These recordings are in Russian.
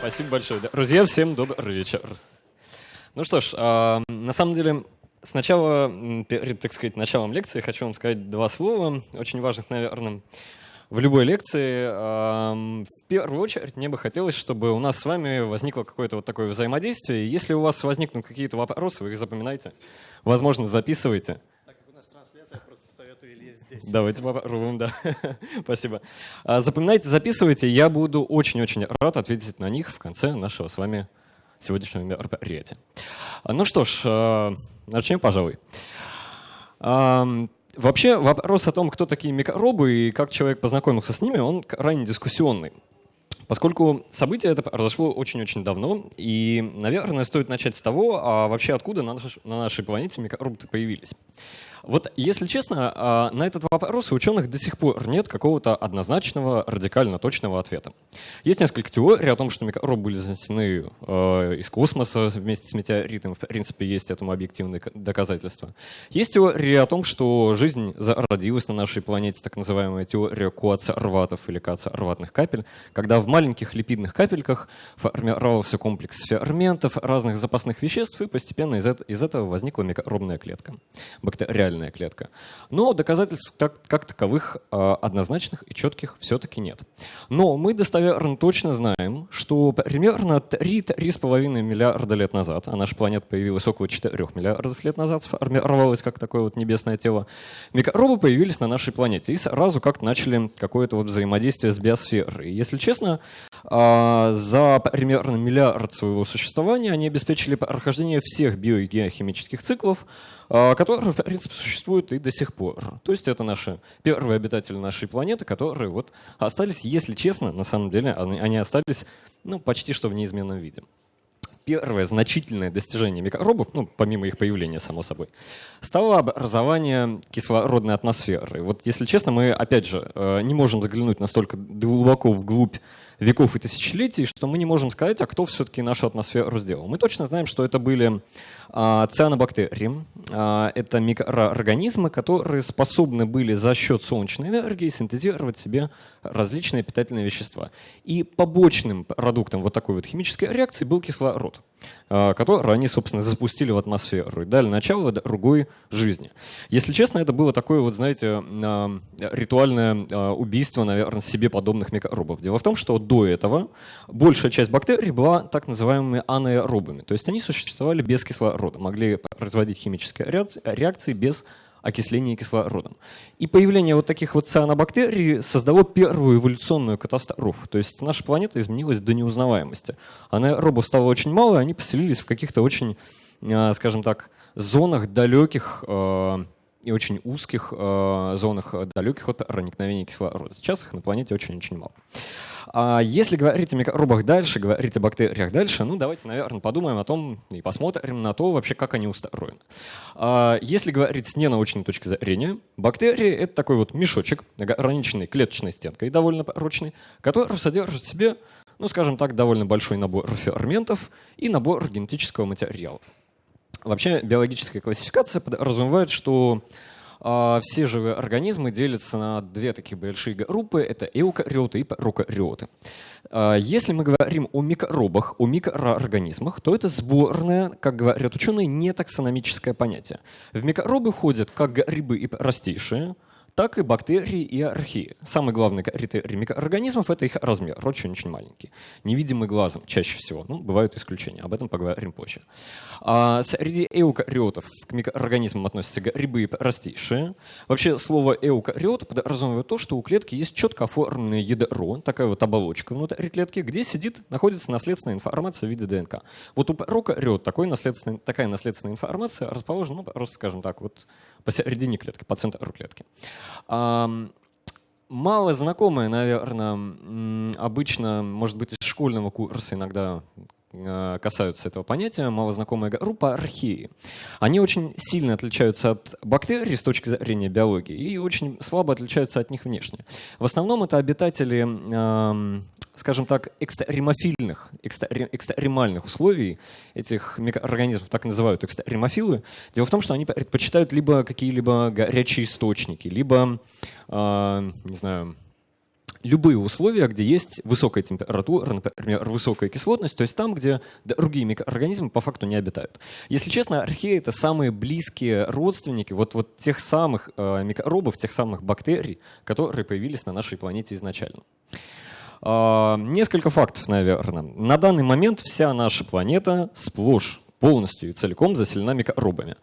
Спасибо большое. Друзья, всем добрый вечер. Ну что ж, э, на самом деле, сначала, перед, так сказать, началом лекции хочу вам сказать два слова, очень важных, наверное, в любой лекции. Э, в первую очередь, мне бы хотелось, чтобы у нас с вами возникло какое-то вот такое взаимодействие. Если у вас возникнут какие-то вопросы, вы их запоминайте, возможно, записывайте здесь. Давайте попробуем, да. Спасибо. А, запоминайте, записывайте. Я буду очень-очень рад ответить на них в конце нашего с вами сегодняшнего мероприятия. А, ну что ж, а, начнем, пожалуй. Вообще вопрос о том, кто такие микробы и как человек познакомился с ними, он крайне дискуссионный. Поскольку событие это произошло очень-очень давно, и, наверное, стоит начать с того, а вообще откуда на, наш, на нашей планете микробы появились. Вот, если честно, а, на этот вопрос у ученых до сих пор нет какого-то однозначного, радикально точного ответа. Есть несколько теорий о том, что микробы были занесены а, из космоса вместе с метеоритом. В принципе, есть этому объективные доказательства. Есть теория о том, что жизнь зародилась на нашей планете, так называемая теория коацерватов или кацерватных капель, когда в маленьких липидных капельках формировался комплекс ферментов, разных запасных веществ, и постепенно из этого возникла микробная клетка. Бактериальная реальная клетка. Но доказательств так, как таковых а, однозначных и четких все-таки нет. Но мы достоверно точно знаем, что примерно 3-3,5 миллиарда лет назад, а наша планета появилась около 4 миллиардов лет назад, сформировалась как такое вот небесное тело, микробы появились на нашей планете и сразу как-то начали какое-то вот взаимодействие с биосферой. Если честно, за примерно миллиард своего существования они обеспечили прохождение всех биогеохимических циклов, а, которые, в принципе, существуют и до сих пор. То есть это наши первые обитатели нашей планеты, которые вот остались, если честно, на самом деле, они остались ну, почти что в неизменном виде первое значительное достижение микробов, ну, помимо их появления, само собой, стало образование кислородной атмосферы. Вот, если честно, мы, опять же, э, не можем заглянуть настолько глубоко вглубь веков и тысячелетий, что мы не можем сказать, а кто все-таки нашу атмосферу сделал. Мы точно знаем, что это были а, цианобактерии. А, это микроорганизмы, которые способны были за счет солнечной энергии синтезировать себе различные питательные вещества. И побочным продуктом вот такой вот химической реакции был кислород, а, который они, собственно, запустили в атмосферу и дали начало другой жизни. Если честно, это было такое вот, знаете, ритуальное убийство, наверное, себе подобных микробов. Дело в том, что до этого большая часть бактерий была так называемыми анаэробами, то есть они существовали без кислорода, могли производить химические реакции без окисления кислородом. И появление вот таких вот цианобактерий создало первую эволюционную катастрофу. То есть наша планета изменилась до неузнаваемости. Анаэробов стало очень мало, и они поселились в каких-то очень, а, скажем так, зонах далеких а, и очень узких э, зонах далеких от проникновения кислорода. Сейчас их на планете очень-очень мало. А если говорить о микробах дальше, говорить о бактериях дальше, ну давайте, наверное, подумаем о том и посмотрим на то вообще, как они устроены. А если говорить с ненаучной точки зрения, бактерии — это такой вот мешочек, ограниченный клеточной стенкой, довольно прочный, который содержит в себе, ну скажем так, довольно большой набор ферментов и набор генетического материала. Вообще биологическая классификация подразумевает, что все живые организмы делятся на две такие большие группы. Это эукариоты и прокариоты. Э, если мы говорим о микробах, о микроорганизмах, то это сборное, как говорят ученые, не таксономическое понятие. В микробы ходят как грибы и простейшие, так и бактерии и археи. Самый главный критерий микроорганизмов — это их размер, очень-очень маленький. Невидимый глазом чаще всего. Ну, бывают исключения, об этом поговорим позже. А среди эукариотов к микроорганизмам относятся грибы и простейшие. Вообще слово эукариот подразумевает то, что у клетки есть четко оформленное ядро, такая вот оболочка внутри клетки, где сидит, находится наследственная информация в виде ДНК. Вот у прокариот такой наследственный, такая наследственная информация расположена, ну, просто, скажем так, вот посередине клетки, по центру клетки. Мало знакомые, наверное, обычно, может быть, из школьного курса иногда э, касаются этого понятия, малознакомая группа археи. Они очень сильно отличаются от бактерий с точки зрения биологии и очень слабо отличаются от них внешне. В основном это обитатели скажем так, экстремофильных, экстремальных условий этих микроорганизмов, так называют экстремофилы. Дело в том, что они предпочитают либо какие-либо горячие источники, либо, э, не знаю, любые условия, где есть высокая температура, например, высокая кислотность, то есть там, где другие микроорганизмы по факту не обитают. Если честно, археи — это самые близкие родственники вот, вот тех самых э, микробов, тех самых бактерий, которые появились на нашей планете изначально. Э, несколько фактов, наверное. На данный момент вся наша планета сплошь полностью и целиком заселена микробами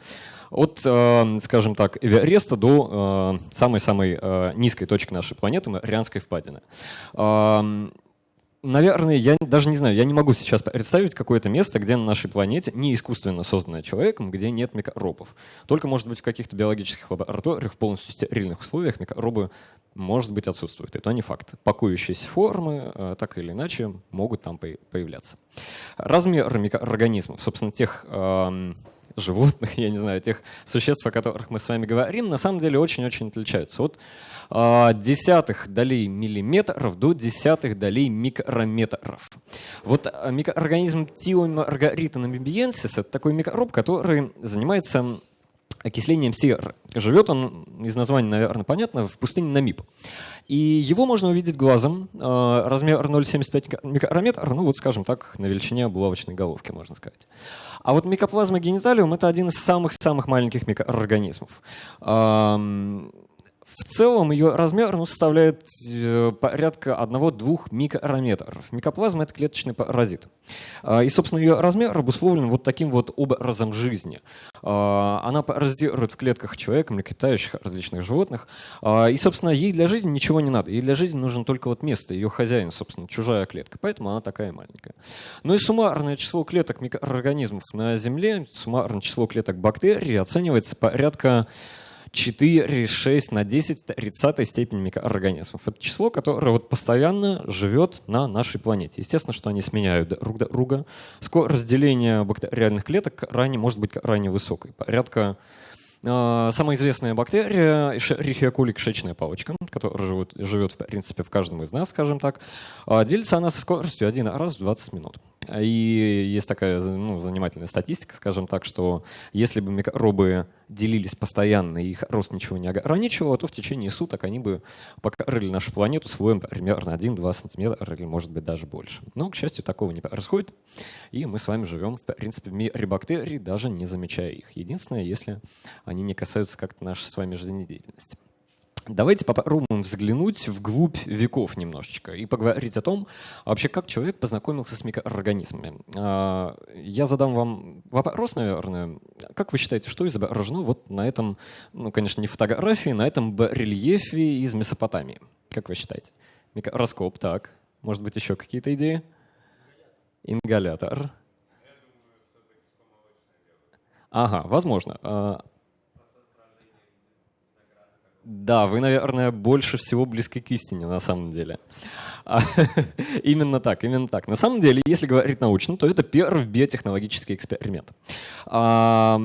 от, э, скажем так, Эвереста до э, самой-самой э, низкой точки нашей планеты, Марианской впадины. Наверное, я даже не знаю, я не могу сейчас представить какое-то место, где на нашей планете, не искусственно созданное человеком, где нет микробов. Только, может быть, в каких-то биологических лабораториях в полностью стерильных условиях микробы, может быть, отсутствуют. Это не факт. Пакующиеся формы, так или иначе, могут там появляться. Размер микроорганизмов, собственно, тех животных, я не знаю, тех существ, о которых мы с вами говорим, на самом деле очень-очень отличаются. От э, десятых долей миллиметров до десятых долей микрометров. Вот а, микроорганизм Тиомаргарита намибиенсис — это такой микроб, который занимается окислением серы. Живет он, из названия, наверное, понятно, в пустыне Намиб. И его можно увидеть глазом. Размер 0,75 микрометра, ну вот, скажем так, на величине булавочной головки, можно сказать. А вот микоплазма гениталиум — это один из самых-самых маленьких микроорганизмов. В целом ее размер ну, составляет э, порядка 1-2 микрометров. Микоплазма — это клеточный паразит. А, и, собственно, ее размер обусловлен вот таким вот образом жизни. А, она паразитирует в клетках человека, млекопитающих, различных животных. А, и, собственно, ей для жизни ничего не надо. Ей для жизни нужно только вот место, ее хозяин, собственно, чужая клетка. Поэтому она такая маленькая. Ну и суммарное число клеток микроорганизмов на Земле, суммарное число клеток бактерий оценивается порядка 4, 6 на 10 30 степени микроорганизмов. Это число, которое вот постоянно живет на нашей планете. Естественно, что они сменяют друг друга. Скорость разделения бактериальных клеток ранее может быть крайне высокой. Порядка а, Самая известная бактерия coli кишечная палочка, которая живет, живет, в принципе, в каждом из нас, скажем так, а, делится она со скоростью один раз в 20 минут. И есть такая ну, занимательная статистика, скажем так, что если бы микробы делились постоянно и их рост ничего не ограничивало, то в течение суток они бы покрыли нашу планету слоем примерно 1-2 сантиметра или, может быть, даже больше. Но, к счастью, такого не происходит, и мы с вами живем, в принципе, в мире бактерий, даже не замечая их. Единственное, если они не касаются как-то нашей с вами жизнедеятельности. Давайте попробуем взглянуть вглубь веков немножечко и поговорить о том, вообще как человек познакомился с микроорганизмами. А, я задам вам вопрос, наверное. Как вы считаете, что изображено вот на этом, ну, конечно, не фотографии, на этом рельефе из Месопотамии? Как вы считаете? Микроскоп, так. Может быть, еще какие-то идеи? Ингалятор. Ага, возможно. Да, вы, наверное, больше всего близки к истине на самом деле. А, именно так, именно так. На самом деле, если говорить научно, то это первый биотехнологический эксперимент. А,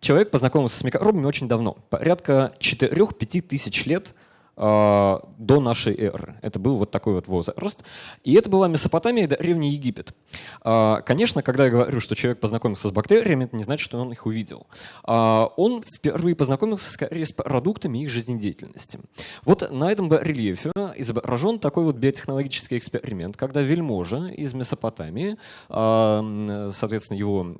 человек познакомился с микробами очень давно, порядка 4-5 тысяч лет до нашей эры. Это был вот такой вот возраст. И это была Месопотамия, древний Египет. А, конечно, когда я говорю, что человек познакомился с бактериями, это не значит, что он их увидел. А, он впервые познакомился скорее с продуктами их жизнедеятельности. Вот на этом рельефе изображен такой вот биотехнологический эксперимент, когда вельможа из Месопотамии, соответственно, его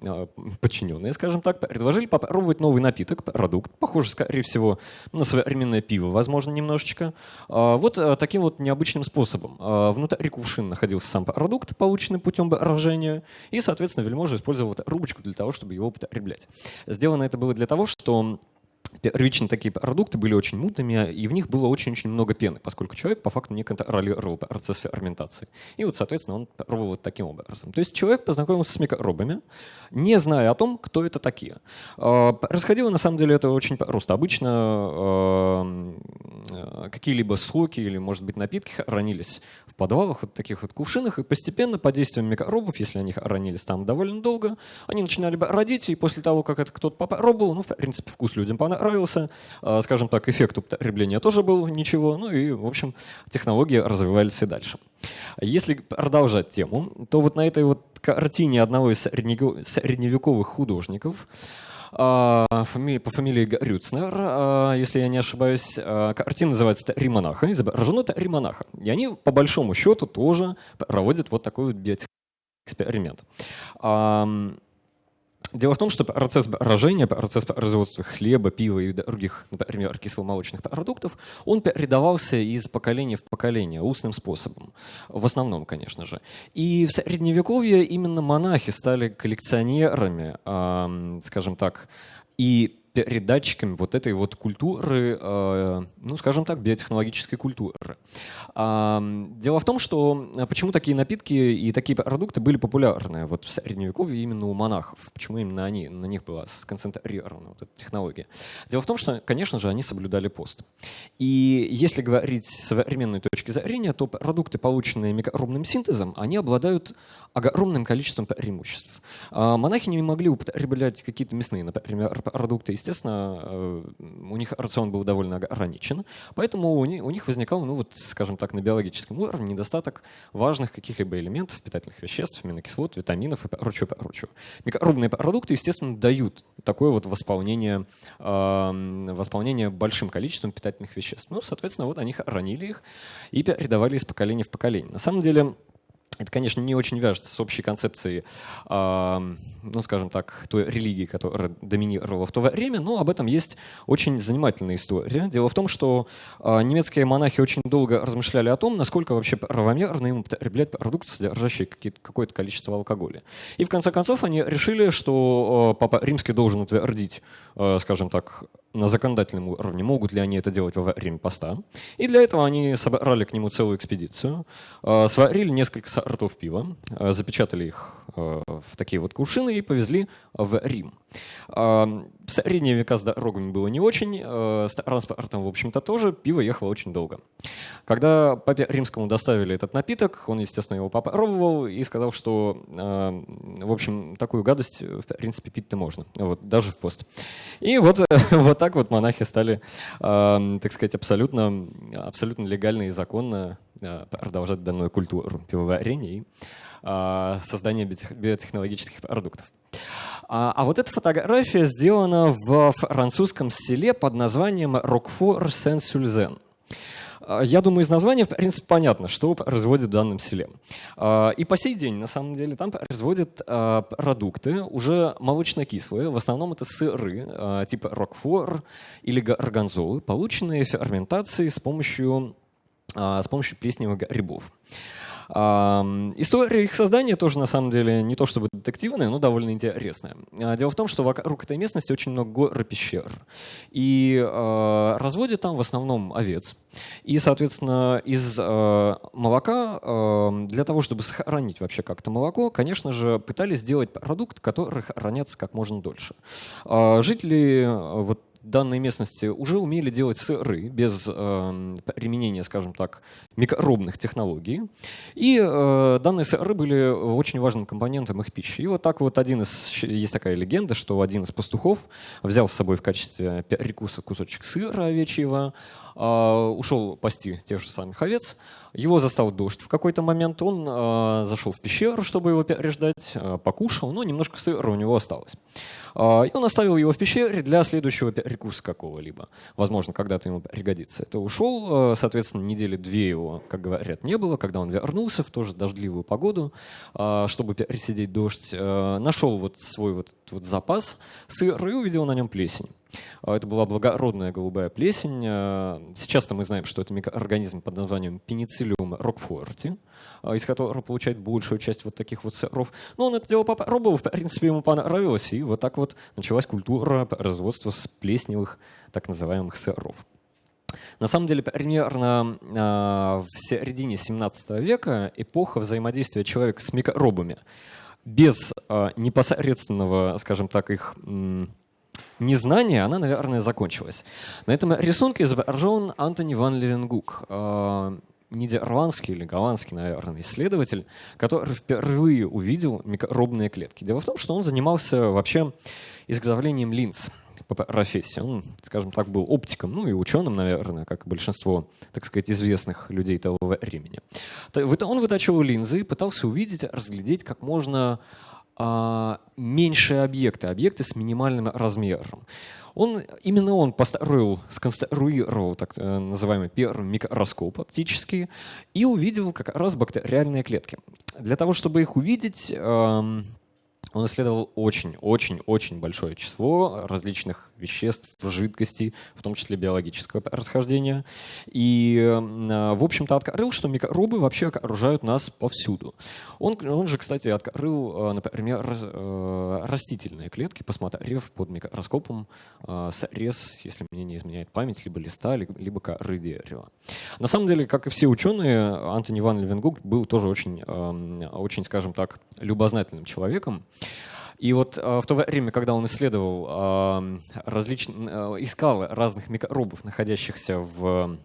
подчиненные, скажем так, предложили попробовать новый напиток, продукт, похожий, скорее всего, на современное пиво, возможно, немножко немножечко. А, вот э, таким вот необычным способом. А, внутри кувшина находился сам продукт, полученный путем брожения, и, соответственно, вельможа использовал рубочку для того, чтобы его употреблять. Сделано это было для того, что первичные такие продукты были очень мутными, и в них было очень-очень много пены, поскольку человек по факту не контролировал процесс ферментации. И вот, соответственно, он пробовал вот таким образом. То есть человек познакомился с микробами, не зная о том, кто это такие. А, происходило, на самом деле, это очень просто. Обычно а, какие-либо соки или, может быть, напитки хранились в подвалах, вот таких вот кувшинах, и постепенно под действием микробов, если они хранились там довольно долго, они начинали родить, и после того, как это кто-то попробовал, ну, в принципе, вкус людям понравился, понравился, а, скажем так, эффект употребления тоже был ничего, ну и, в общем, технологии развивались и дальше. Если продолжать тему, то вот на этой вот картине одного из средневековых художников а, по фамилии Рюцнер, если я не ошибаюсь. Картина называется «Три монаха», изображено «Три монаха». И они, по большому счету, тоже проводят вот такой вот биотехэксперимент. Дело в том, что процесс брожения, процесс производства хлеба, пива и других, например, кисломолочных продуктов, он передавался из поколения в поколение устным способом. В основном, конечно же. И в Средневековье именно монахи стали коллекционерами, скажем так, и передатчиками вот этой вот культуры, э, ну, скажем так, биотехнологической культуры. Дело в том, что э, почему такие напитки и такие продукты были популярны вот в Средневековье именно у монахов, почему именно они, на них была сконцентрирована вот эта технология. Дело в том, что, конечно же, они соблюдали пост. И если говорить с современной точки зрения, то продукты, полученные микробным синтезом, они обладают огромным количеством преимуществ. А монахи не могли употреблять какие-то мясные, например, продукты. Естественно, э, у них рацион был довольно ограничен, поэтому у них возникал, ну вот, скажем так, на биологическом уровне недостаток важных каких-либо элементов, питательных веществ, аминокислот, витаминов и прочего, прочего. Микробные продукты, естественно, дают такое вот восполнение, восполнение большим количеством питательных веществ. Ну, соответственно, вот они хранили их и передавали из поколения в поколение. На самом деле, это, конечно, не очень вяжется с общей концепцией, э, ну, скажем так, той религии, которая доминировала в то время, но об этом есть очень занимательная история. Дело в том, что э, немецкие монахи очень долго размышляли о том, насколько вообще правомерно им употреблять продукты, содержащие какое-то количество алкоголя. И в конце концов они решили, что э, Папа Римский должен утвердить, э, скажем так, на законодательном уровне, могут ли они это делать во время поста. И для этого они собрали к нему целую экспедицию, сварили несколько сортов пива, запечатали их в такие вот кувшины и повезли в Рим. Средние века с дорогами было не очень, с транспортом, в общем-то, тоже. Пиво ехало очень долго. Когда папе римскому доставили этот напиток, он, естественно, его попробовал и сказал, что, в общем, такую гадость, в принципе, пить-то можно, вот, даже в пост. И вот, вот так вот монахи стали, э, так сказать, абсолютно, абсолютно легально и законно э, продолжать данную культуру пивоварения э, создания биотехнологических продуктов. А, а вот эта фотография сделана в французском селе под названием Рокфор-Сен-Сюльзен. А, я думаю, из названия, в принципе, понятно, что производит в данном селе. А, и по сей день, на самом деле, там производят а, продукты уже молочно-кислые. В основном это сыры типа рокфор или горгонзолы, полученные ферментацией с помощью, с помощью плесневых грибов. История их создания тоже, на самом деле, не то чтобы детективная, но довольно интересная. А, дело в том, что вокруг этой местности очень много гор и пещер. И э, разводят там в основном овец. И, соответственно, из э, молока, для того, чтобы сохранить вообще как-то молоко, конечно же, пытались сделать продукт, который хранится как можно дольше. Жители вот данной местности уже умели делать сыры без э, применения, скажем так, микробных технологий. И э, данные сыры были очень важным компонентом их пищи. И вот так вот один из, есть такая легенда, что один из пастухов взял с собой в качестве перекуса кусочек сыра овечьего, ушел пасти тех же самых овец, его застал дождь в какой-то момент, он э, зашел в пещеру, чтобы его переждать, э, покушал, но немножко сыра у него осталось. И он оставил его в пещере для следующего перекуса какого-либо. Возможно, когда-то ему пригодится. Это ушел, соответственно, недели две его, как говорят, не было. Когда он вернулся в тоже дождливую погоду, чтобы пересидеть дождь, нашел вот свой вот, вот запас сыра и увидел на нем плесень. А, это была благородная голубая плесень. А, сейчас-то мы знаем, что это микроорганизм под названием пенициллиум рокфорти, а, из которого получает большую часть вот таких вот сыров. Но он это дело попробовал, в принципе, ему понравилось, и вот так вот началась культура производства с плесневых так называемых сыров. На самом деле, примерно в середине 17 века эпоха взаимодействия человека с микробами без непосредственного, скажем так, их незнание, она, наверное, закончилась. На этом рисунке изображен Антони ван Левенгук, э, нидерландский или голландский, наверное, исследователь, который впервые увидел микробные клетки. Дело в том, что он занимался вообще изготовлением линз. по профессии. Он, скажем так, был оптиком, ну и ученым, наверное, как и большинство, так сказать, известных людей того времени. Он вытачивал линзы и пытался увидеть, разглядеть как можно меньшие объекты, объекты с минимальным размером. Он, именно он построил, сконструировал так э, называемый первый микроскоп оптический и увидел как раз бактериальные клетки. Для того, чтобы их увидеть, эм, он исследовал очень-очень-очень большое число различных веществ, жидкостей, в том числе биологического происхождения. И, в общем-то, открыл, что микробы вообще окружают нас повсюду. Он, он же, кстати, открыл, например, э, растительные клетки, посмотрев под микроскопом э, срез, если мне не изменяет память, либо листа, либо коры дерева. На самом деле, как и все ученые, Антони Ван Левенгук был тоже очень, очень, скажем так, любознательным человеком. И вот э, в то время, когда он исследовал, э, различ... Э, искал разных микробов, находящихся в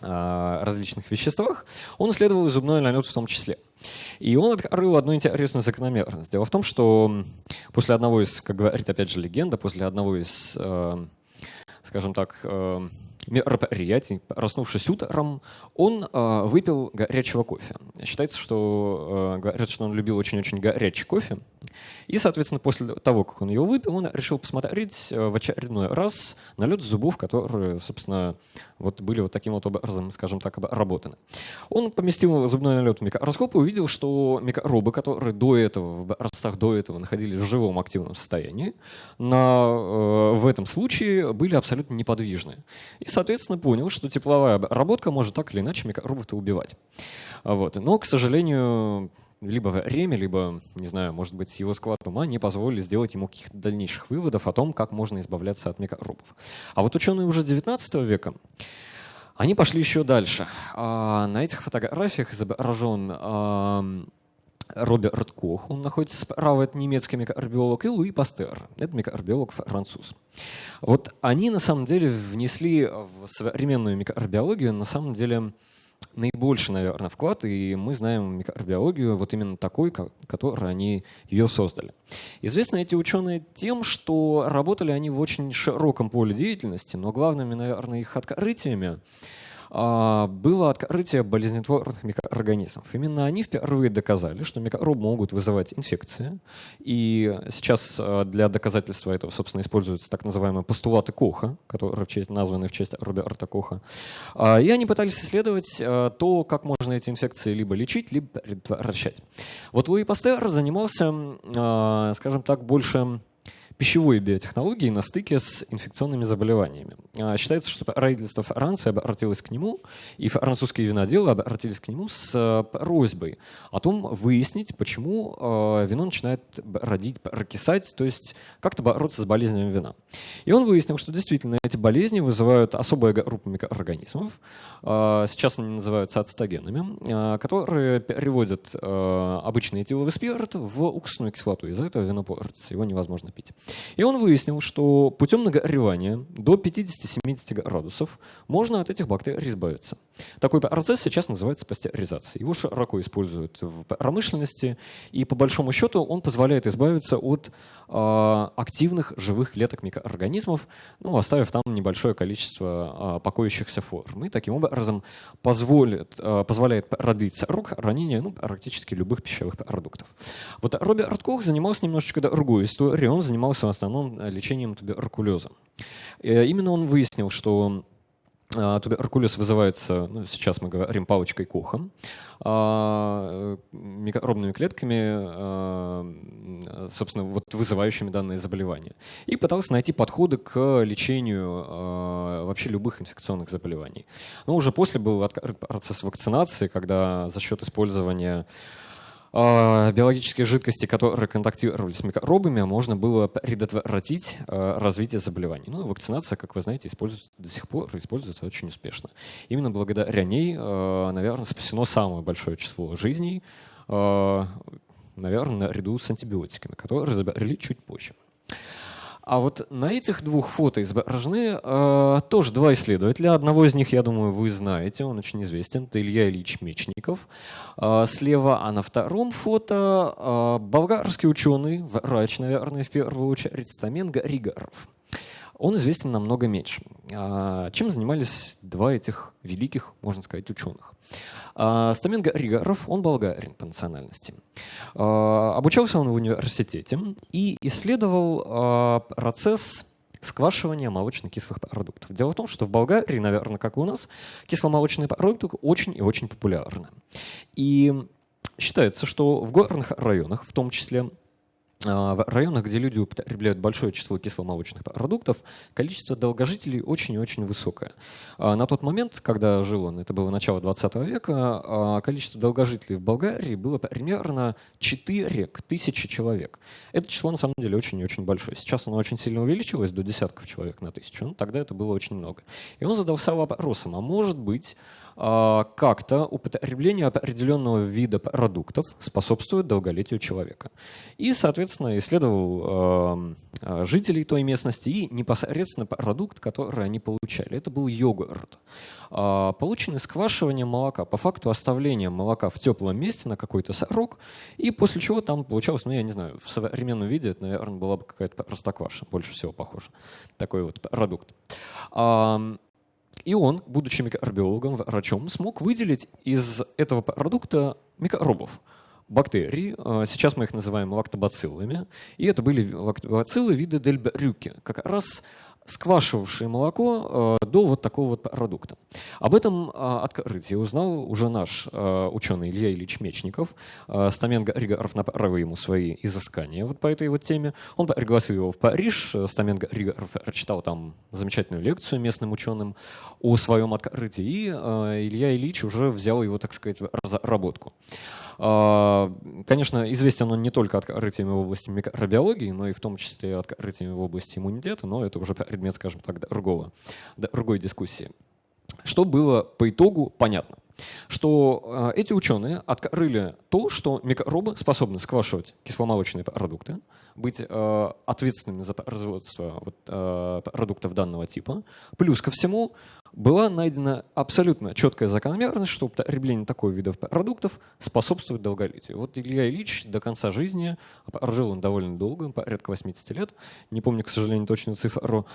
различных веществах, он исследовал и зубной налет в том числе. И он открыл одну интересную закономерность. Дело в том, что после одного из, как говорит опять же легенда, после одного из, скажем так, мероприятий, проснувшись утром, он э, выпил горячего кофе. Считается, что, э, говорят, что он любил очень-очень горячий кофе. И, соответственно, после того, как он его выпил, он решил посмотреть э, в очередной раз налет зубов, которые, собственно, вот были вот таким вот образом, скажем так, обработаны. Он поместил зубной налет в микроскоп и увидел, что микробы, которые до этого, в образцах до этого находились в живом активном состоянии, на, э, в этом случае были абсолютно неподвижны. И, соответственно, понял, что тепловая обработка может так или иначе микробов-то убивать. Вот. Но, к сожалению, либо время, либо, не знаю, может быть, его склад ума не позволили сделать ему каких-то дальнейших выводов о том, как можно избавляться от микробов. А вот ученые уже 19 века, они пошли еще дальше. А на этих фотографиях изображен Роберт Кох, он находится справа, это немецкий микробиолог, и Луи Пастер, это микробиолог француз. Вот они на самом деле внесли в современную микробиологию на самом деле наибольший, наверное, вклад, и мы знаем микробиологию вот именно такой, которой они ее создали. Известны эти ученые тем, что работали они в очень широком поле деятельности, но главными, наверное, их открытиями было открытие болезнетворных микроорганизмов. Именно они впервые доказали, что микробы могут вызывать инфекции. И сейчас а, для доказательства этого, собственно, используются так называемые постулаты Коха, которые в честь, названы в честь Роберта Коха. А, и они пытались исследовать то, как можно эти инфекции либо лечить, либо предотвращать. Вот Луи Пастер занимался, скажем так, больше пищевой биотехнологии на стыке с инфекционными заболеваниями. А, считается, что правительство Франции обратилось к нему, и французские виноделы обратились к нему с э, просьбой о том выяснить, почему э, вино начинает родить, прокисать, то есть как-то бороться с болезнями вина. И он выяснил, что действительно эти болезни вызывают особая группа микроорганизмов, э, сейчас они называются ацетогенами, которые переводят обычный этиловый спирт в уксусную кислоту. Из-за этого вино портится, его невозможно пить. И он выяснил, что путем нагревания до 50-70 градусов можно от этих бактерий избавиться. Такой процесс сейчас называется пастеризацией. Его широко используют в промышленности, и по большому счету он позволяет избавиться от э, активных живых клеток микроорганизмов, ну, оставив там небольшое количество э, покоящихся форм. И таким образом позволит, э, позволяет продлить срок хранения ну, практически любых пищевых продуктов. Вот Роберт Кох занимался немножечко другой историей. Он занимался в основном лечением туберкулеза. И именно он выяснил, что а, Туберкулез вызывается, ну, сейчас мы говорим, палочкой Коха, а, микробными клетками, а, собственно, вот вызывающими данное заболевание. И пытался найти подходы к лечению вообще любых инфекционных заболеваний. Но уже после был процесс вакцинации, когда за счет использования а, биологические жидкости, которые контактировали с микробами, можно было предотвратить а, развитие заболеваний. Ну, вакцинация, как вы знаете, используется до сих пор, используется очень успешно. Именно благодаря ней, а, наверное, спасено самое большое число жизней, наверное, наряду с антибиотиками, которые разобрали чуть позже. А вот на этих двух фото изображены э, тоже два исследователя. Одного из них, я думаю, вы знаете, он очень известен. Это Илья Ильич Мечников э, слева. А на втором фото э, болгарский ученый, врач, наверное, в первую очередь, Стамен Григоров. Он известен намного меньше. А, чем занимались два этих великих, можно сказать, ученых? А, Стаменго Ригаров, он болгарин по национальности. Обучался он в университете и исследовал процесс сквашивания молочно-кислых продуктов. Дело в том, что в Болгарии, наверное, как и у нас, кисломолочные продукты очень и очень популярны. И считается, что в горных районах, в том числе а, в районах, где люди употребляют большое число кисломолочных продуктов, количество долгожителей очень и очень высокое. А, на тот момент, когда жил он, это было начало 20 века, а, количество долгожителей в Болгарии было примерно 4 к 1000 человек. Это число на самом деле очень и очень большое. Сейчас оно очень сильно увеличилось до десятков человек на тысячу, но тогда это было очень много. И он задался вопросом, а может быть, а, как-то употребление определенного вида продуктов способствует долголетию человека. И, соответственно, исследовал а, жителей той местности и непосредственно продукт, который они получали. Это был йогурт. А, полученный сквашиванием молока, по факту оставления молока в теплом месте на какой-то срок, и после чего там получалось, ну я не знаю, в современном виде это, наверное, была бы какая-то простокваша, больше всего похоже, такой вот продукт. И он, будучи микробиологом, врачом, смог выделить из этого продукта микробов, бактерий. А, сейчас мы их называем лактобациллами. И это были лактобациллы вида дельбрюки, как раз сквашивавшие молоко э, до вот такого вот продукта. Об этом э, открытии узнал уже наш э, ученый Илья Ильич Мечников. Стамен Ригаров направил ему свои изыскания вот по этой вот теме. Он пригласил его в Париж. Стамен Ригаров прочитал там замечательную лекцию местным ученым о своем открытии. И Илья Ильич уже взял его, так сказать, в разработку. А, конечно, известен он не только открытиями в области микробиологии, но и в том числе открытиями в области иммунитета, но это уже предмет, скажем так, другого, другой дискуссии. Что было по итогу понятно? Что э, эти ученые открыли то, что микробы способны сквашивать кисломолочные продукты, быть э, ответственными за производство э, продуктов данного типа. Плюс ко всему была найдена абсолютно четкая закономерность, что употребление такого вида продуктов способствует долголетию. Вот Илья Ильич до конца жизни, прожил он довольно долго, порядка 80 лет, не помню, к сожалению, точную цифру,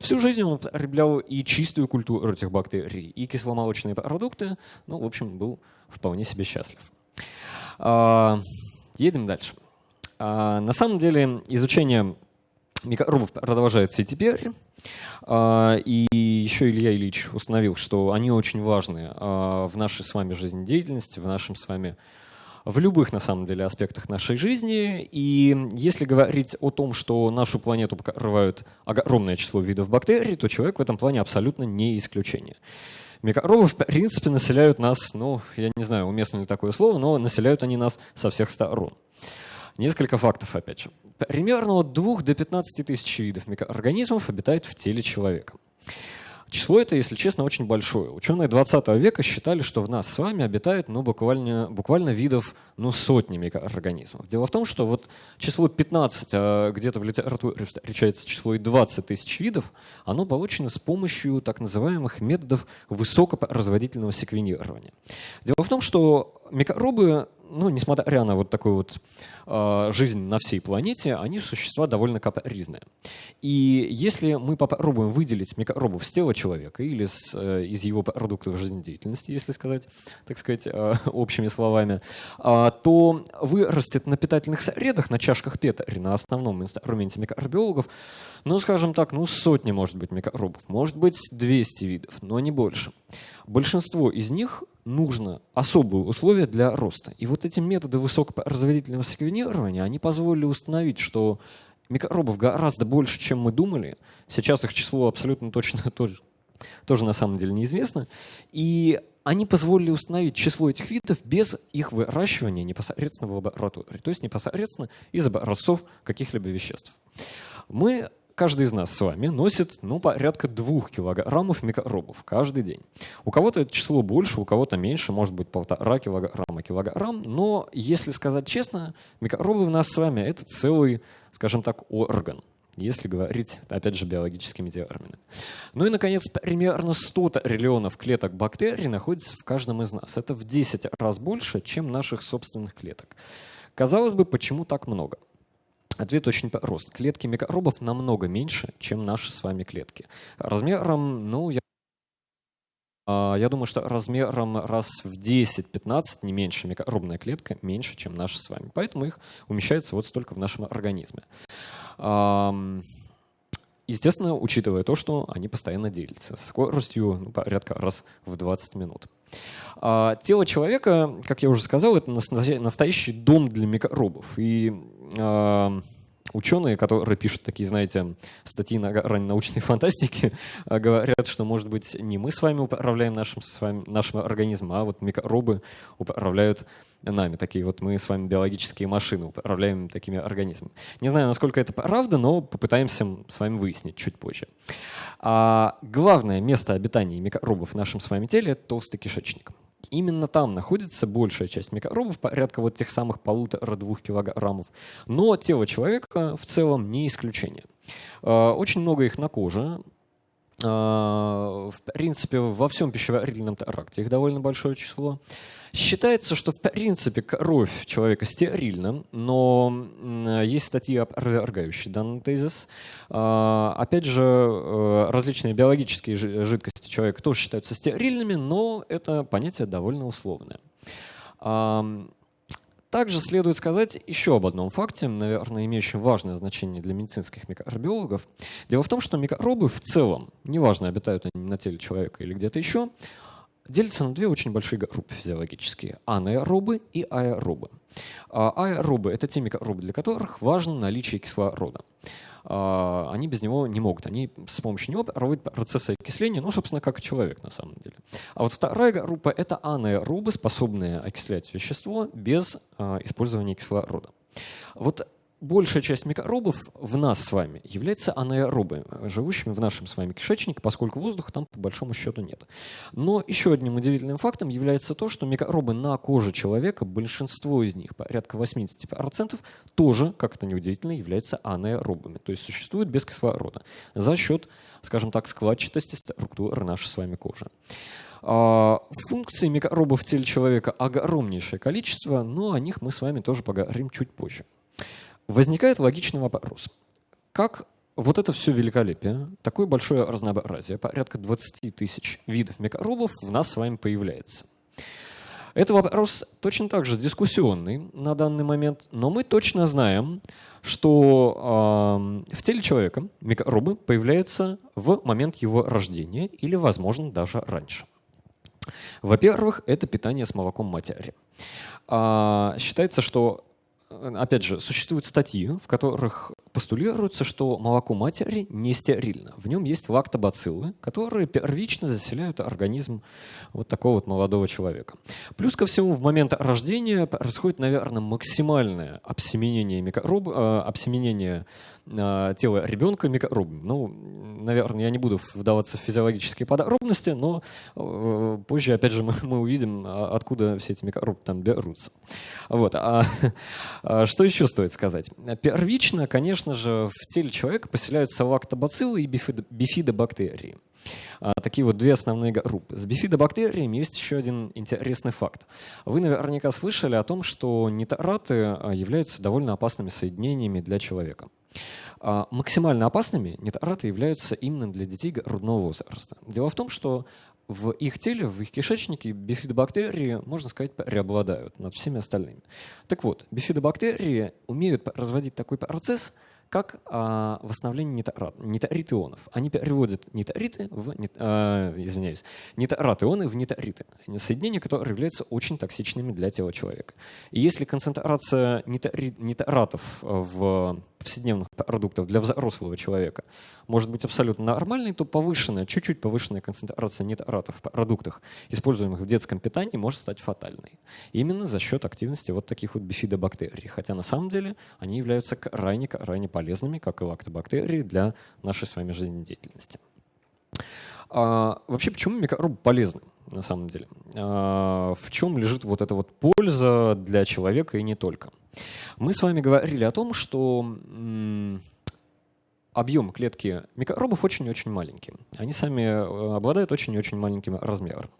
Всю жизнь он употреблял и чистую культуру этих бактерий, и кисломолочные продукты. Ну, в общем, был вполне себе счастлив. А, едем дальше. А, на самом деле изучение микробов продолжается и теперь. А, и еще Илья Ильич установил, что они очень важны в нашей с вами жизнедеятельности, в нашем с вами в любых, на самом деле, аспектах нашей жизни. И если говорить о том, что нашу планету покрывают огромное число видов бактерий, то человек в этом плане абсолютно не исключение. Микробы, в принципе, населяют нас, ну, я не знаю, уместно ли такое слово, но населяют они нас со всех сторон. Несколько фактов, опять же. Примерно от 2 до 15 тысяч видов микроорганизмов обитает в теле человека. Число это, если честно, очень большое. Ученые 20 века считали, что в нас с вами обитает ну, буквально, буквально видов ну, сотни микроорганизмов. Дело в том, что вот число 15, а где-то в литературе встречается число и 20 тысяч видов, оно получено с помощью так называемых методов высокопроизводительного секвенирования. Дело в том, что микробы ну, несмотря на вот такую вот э, жизнь на всей планете, они существа довольно капризные. И если мы попробуем выделить микробов с тела человека или с, э, из его продуктов жизнедеятельности, если сказать, так сказать, э, общими словами, э, то вырастет на питательных средах, на чашках Петри, на основном инструменте микробиологов, ну, скажем так, ну, сотни, может быть, микробов, может быть, 200 видов, но не больше. Большинство из них нужно особые условия для роста. И вот эти методы высокопроизводительного секвенирования, они позволили установить, что микробов гораздо больше, чем мы думали. Сейчас их число абсолютно точно тоже, тоже на самом деле неизвестно. И они позволили установить число этих видов без их выращивания непосредственно в лаборатории, то есть непосредственно из образцов каких-либо веществ. Мы каждый из нас с вами носит ну, порядка двух килограммов микробов каждый день. У кого-то это число больше, у кого-то меньше, может быть полтора килограмма, килограмм. Но, если сказать честно, микробы в нас с вами — это целый, скажем так, орган если говорить, опять же, биологическими терминами. Ну и, наконец, примерно 100 триллионов клеток бактерий находится в каждом из нас. Это в 10 раз больше, чем наших собственных клеток. Казалось бы, почему так много? Ответ очень прост. Клетки микробов намного меньше, чем наши с вами клетки. Размером, ну, я а, я думаю, что размером раз в 10-15, не меньше, микробная клетка меньше, чем наши с вами. Поэтому их умещается вот столько в нашем организме. Естественно, учитывая то, что они постоянно делятся скоростью ну, порядка раз в 20 минут. А тело человека, как я уже сказал, это настоящий дом для микробов. И ученые, которые пишут такие, знаете, статьи на грани научной фантастики, а, говорят, что, может быть, не мы с вами управляем нашим, с вами, нашим организмом, а вот микробы управляют нами. Такие вот мы с вами биологические машины управляем такими организмами. Не знаю, насколько это правда, но попытаемся с вами выяснить чуть позже. А главное место обитания микробов в нашем с вами теле – это толстый кишечник. Именно там находится большая часть микробов, порядка вот тех самых полутора-двух килограммов. Но тело человека в целом не исключение. А, очень много их на коже, в принципе, во всем пищеварительном тракте их довольно большое число. Считается, что в принципе кровь человека стерильна, но есть статьи, опровергающие данный тезис. А, опять же, э, различные биологические жидкости человека тоже считаются стерильными, но это понятие довольно условное. Также следует сказать еще об одном факте, наверное, имеющем важное значение для медицинских микробиологов. Дело в том, что микробы в целом, неважно, обитают они на теле человека или где-то еще, делятся на две очень большие группы физиологические – анаэробы и аэробы. А аэробы – это те микробы, для которых важно наличие кислорода. А, они без него не могут. Они с помощью него проводят процессы окисления, ну, собственно, как и человек на самом деле. А вот вторая группа — это анаэробы, способные окислять вещество без а, использования кислорода. Вот большая часть микробов в нас с вами является анаэробы, живущими в нашем с вами кишечнике, поскольку воздуха там по большому счету нет. Но еще одним удивительным фактом является то, что микробы на коже человека, большинство из них, порядка 80%, тоже, как это неудивительно, являются анаэробами, то есть существуют без кислорода за счет, скажем так, складчатости структуры нашей с вами кожи. А, функций микробов в теле человека огромнейшее количество, но о них мы с вами тоже поговорим чуть позже. Возникает логичный вопрос. Как вот это все великолепие, такое большое разнообразие, порядка 20 тысяч видов микробов в нас с вами появляется? Это вопрос точно так же дискуссионный на данный момент, но мы точно знаем, что э, в теле человека микробы появляются в момент его рождения или, возможно, даже раньше. Во-первых, это питание с молоком матери. А, считается, что опять же, существуют статьи, в которых постулируется, что молоко матери не стерильно. В нем есть лактобациллы, которые первично заселяют организм вот такого вот молодого человека. Плюс ко всему, в момент рождения происходит, наверное, максимальное обсеменение, микроб, э, обсеменение э, тела ребенка микробами. Ну, наверное, я не буду вдаваться в физиологические подробности, но э, позже, опять же, мы, мы увидим, а, откуда все эти микробы там берутся. Вот. А, а что еще стоит сказать? Первично, конечно же, в теле человека поселяются лактобациллы и бифидобактерии. Такие вот две основные группы. С бифидобактериями есть еще один интересный факт. Вы наверняка слышали о том, что нитраты являются довольно опасными соединениями для человека. А, максимально опасными нитраты являются именно для детей грудного возраста. Дело в том, что в их теле, в их кишечнике бифидобактерии, можно сказать, преобладают над всеми остальными. Так вот, бифидобактерии умеют разводить такой процесс – как а, восстановление нитрат, нитрит ионов. Они переводят нитриты в, нит, а, извиняюсь, нитрат ионы в нитриты, соединения, которые являются очень токсичными для тела человека. И если концентрация нитри, нитратов в повседневных продуктов для взрослого человека может быть абсолютно нормальной, то повышенная, чуть-чуть повышенная концентрация нитратов в продуктах, используемых в детском питании, может стать фатальной. Именно за счет активности вот таких вот бифидобактерий. Хотя на самом деле они являются крайне-крайне полезными, как и лактобактерии, для нашей с вами жизнедеятельности. А, вообще, почему микробы полезны на самом деле? А, в чем лежит вот эта вот польза для человека и не только? Мы с вами говорили о том, что объем клетки микробов очень-очень маленький. Они сами э, обладают очень-очень маленьким размером.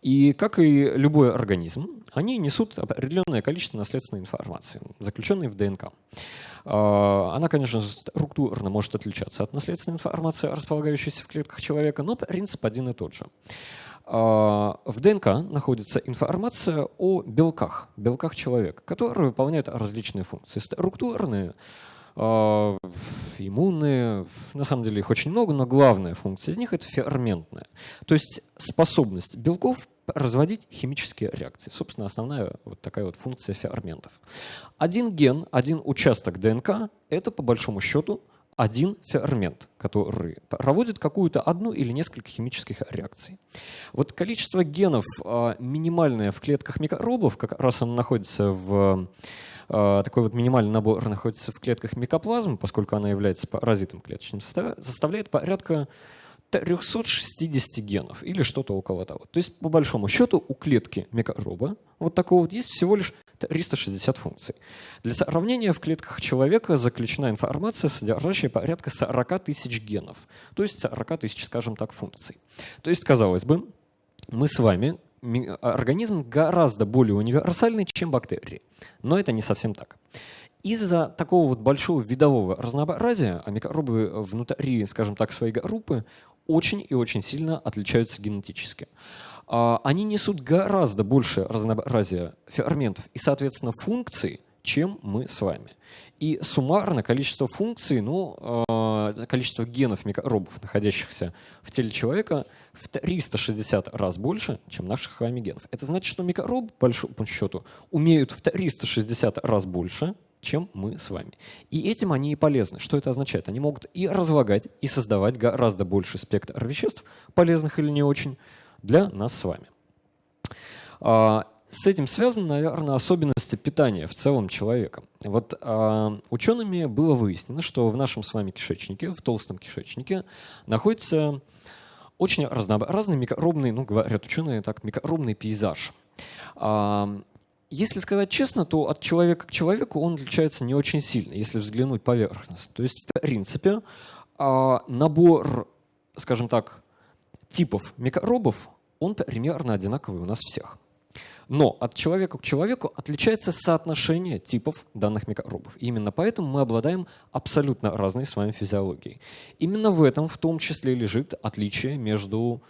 И как и любой организм, они несут определенное количество наследственной информации, заключенной в ДНК. А, она, конечно, структурно может отличаться от наследственной информации, располагающейся в клетках человека, но принцип один и тот же. А, в ДНК находится информация о белках, белках человека, которые выполняют различные функции. Структурные, иммунные, на самом деле их очень много, но главная функция из них — это ферментная. То есть способность белков разводить химические реакции. Собственно, основная вот такая вот функция ферментов. Один ген, один участок ДНК — это, по большому счету, один фермент, который проводит какую-то одну или несколько химических реакций. Вот количество генов а, минимальное в клетках микробов, как раз оно находится в а, такой вот минимальный набор находится в клетках микоплазмы, поскольку она является паразитом клеточным, составляет порядка 360 генов или что-то около того. То есть, по большому счету, у клетки микроба вот такого вот есть всего лишь 360 функций. Для сравнения, в клетках человека заключена информация, содержащая порядка 40 тысяч генов, то есть 40 тысяч, скажем так, функций. То есть, казалось бы, мы с вами организм гораздо более универсальный, чем бактерии. Но это не совсем так. Из-за такого вот большого видового разнообразия, а микробы внутри, скажем так, своей группы очень и очень сильно отличаются генетически. А, они несут гораздо больше разнообразия ферментов и, соответственно, функций, чем мы с вами. И суммарно количество функций, ну, а, количество генов микробов, находящихся в теле человека, в 360 раз больше, чем наших с вами генов. Это значит, что микробы, по большому счету, умеют в 360 раз больше, чем мы с вами. И этим они и полезны. Что это означает? Они могут и разлагать, и создавать гораздо больше спектр веществ, полезных или не очень, для нас с вами. С этим связаны, наверное, особенности питания в целом человека. Вот а, учеными было выяснено, что в нашем с вами кишечнике, в толстом кишечнике, находится очень разнообразный микробный, ну, говорят ученые так, микробный пейзаж. А, если сказать честно, то от человека к человеку он отличается не очень сильно, если взглянуть поверхностно. То есть, в принципе, а, набор, скажем так, типов микробов, он примерно одинаковый у нас всех. Но от человека к человеку отличается соотношение типов данных микробов. И именно поэтому мы обладаем абсолютно разной с вами физиологией. Именно в этом в том числе лежит отличие между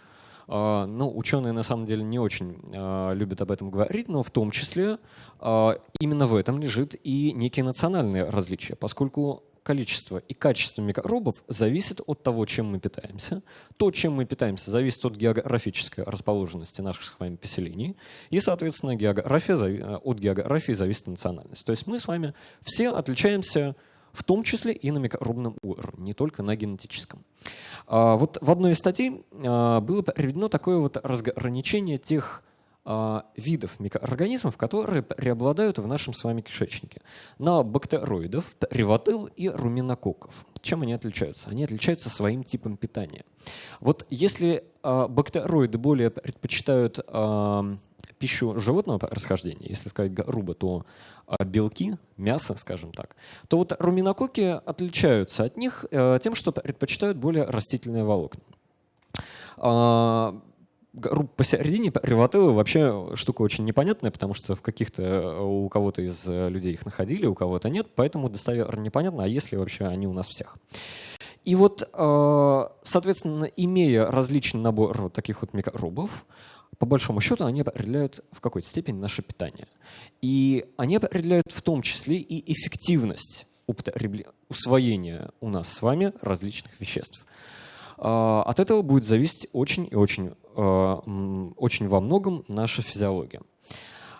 а, ну, ученые на самом деле не очень а, любят об этом говорить, но в том числе а, именно в этом лежит и некие национальные различия, поскольку количество и качество микробов зависит от того, чем мы питаемся. То, чем мы питаемся, зависит от географической расположенности наших с вами поселений. И, соответственно, география, от географии зависит национальность. То есть мы с вами все отличаемся в том числе и на микробном уровне, не только на генетическом. А, вот в одной из статей а, было приведено такое вот разграничение тех видов микроорганизмов, которые преобладают в нашем с вами кишечнике. На бактероидов, ревотыл и руминококков. Чем они отличаются? Они отличаются своим типом питания. Вот если бактероиды более предпочитают пищу животного происхождения, если сказать грубо, то а, белки, мясо, скажем так, то вот руминококи отличаются от них э, тем, что предпочитают более растительные волокна. Посередине ревотелы вообще штука очень непонятная, потому что в каких-то э, у кого-то из э, людей их находили, у кого-то нет, поэтому достоверно непонятно, а если вообще они у нас всех. И вот, соответственно, имея различный набор вот таких вот микробов, по большому счету, они определяют в какой-то степени наше питание. И они определяют в том числе и эффективность усвоения у нас с вами различных веществ. А, от этого будет зависеть очень и очень, а, очень во многом наша физиология.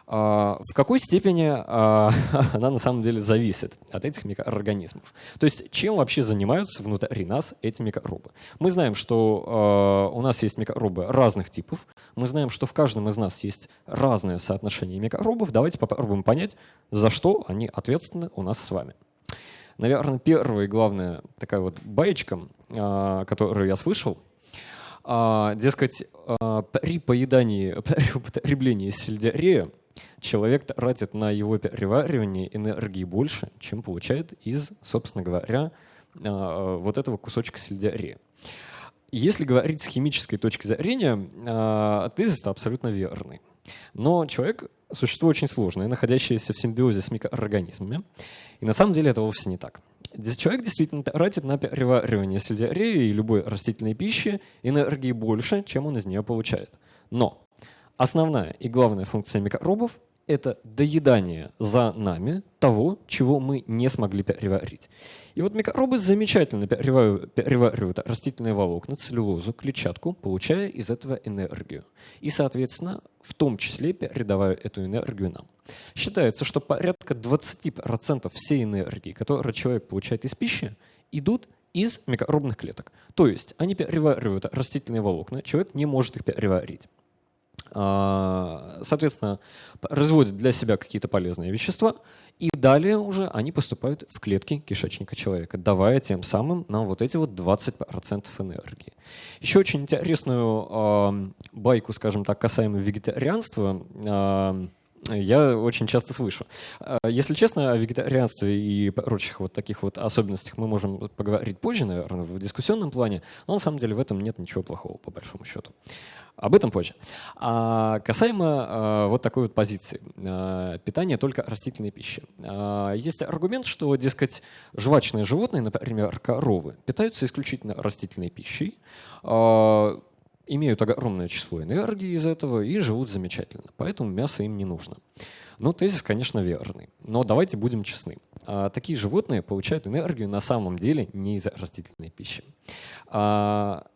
А, в какой степени она на самом деле зависит от этих микроорганизмов. То есть чем вообще занимаются внутри нас эти микробы. Мы знаем, что у нас есть микробы разных типов, мы знаем, что в каждом из нас есть разное соотношение микробов. Давайте попробуем понять, за что они ответственны у нас с вами. Наверное, первая и главная такая вот баечка, которую я слышал, дескать, при поедании, при употреблении сельдерея человек тратит на его переваривание энергии больше, чем получает из, собственно говоря, а, вот этого кусочка сельдерея. Если говорить с химической точки зрения, а, тезис абсолютно верный. Но человек — существо очень сложное, находящееся в симбиозе с микроорганизмами. И на самом деле это вовсе не так. Человек действительно тратит на переваривание сельдерея и любой растительной пищи энергии больше, чем он из нее получает. Но основная и главная функция микробов это доедание за нами того, чего мы не смогли переварить. И вот микробы замечательно переваривают, растительные волокна, целлюлозу, клетчатку, получая из этого энергию. И, соответственно, в том числе передавая эту энергию нам. Считается, что порядка 20% всей энергии, которую человек получает из пищи, идут из микробных клеток. То есть они переваривают растительные волокна, человек не может их переварить. А, соответственно, производят для себя какие-то полезные вещества, и далее уже они поступают в клетки кишечника человека, давая тем самым нам вот эти вот 20% энергии. Еще очень интересную байку, скажем так, касаемо вегетарианства, я очень часто слышу. Если честно, о вегетарианстве и прочих вот таких вот особенностях мы можем поговорить позже, наверное, в дискуссионном плане, но на самом деле в этом нет ничего плохого, по большому счету. Об этом позже. А касаемо а, вот такой вот позиции. А, питание только растительной пищи. А, есть аргумент, что, дескать, жвачные животные, например, коровы, питаются исключительно растительной пищей, а, имеют огромное число энергии из этого и живут замечательно. Поэтому мясо им не нужно. Ну, тезис, конечно, верный. Но давайте будем честны. А, такие животные получают энергию на самом деле не из растительной пищи. А,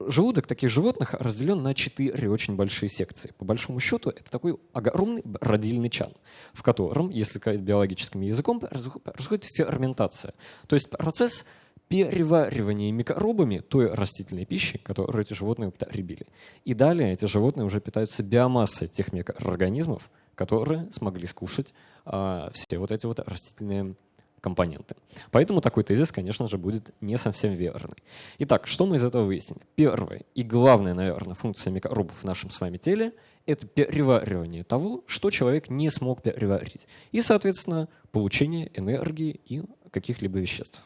Желудок таких животных разделен на четыре очень большие секции. По большому счету, это такой огромный родильный чан, в котором, если сказать биологическим языком, происходит ферментация. То есть процесс переваривания микробами той растительной пищи, которую эти животные употребили. И далее эти животные уже питаются биомассой тех микроорганизмов, которые смогли скушать а, все вот эти вот растительные компоненты. Поэтому такой тезис, конечно же, будет не совсем верный. Итак, что мы из этого выяснили? Первая и главная, наверное, функция микробов в нашем с вами теле — это переваривание того, что человек не смог переварить. И, соответственно, получение энергии и каких-либо веществ.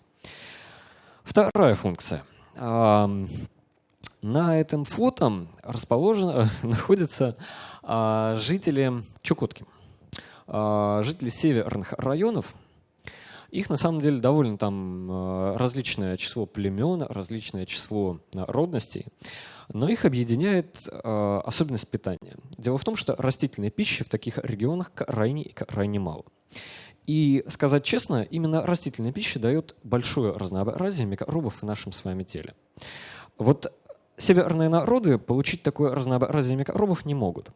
Вторая функция. На этом фото расположено, находятся а, жители Чукотки, а, жители северных районов, их на самом деле довольно там э, различное число племен, различное число народностей, но их объединяет э, особенность питания. Дело в том, что растительной пищи в таких регионах крайне и крайне мало. И сказать честно, именно растительная пища дает большое разнообразие микробов в нашем с вами теле. Вот северные народы получить такое разнообразие микробов не могут.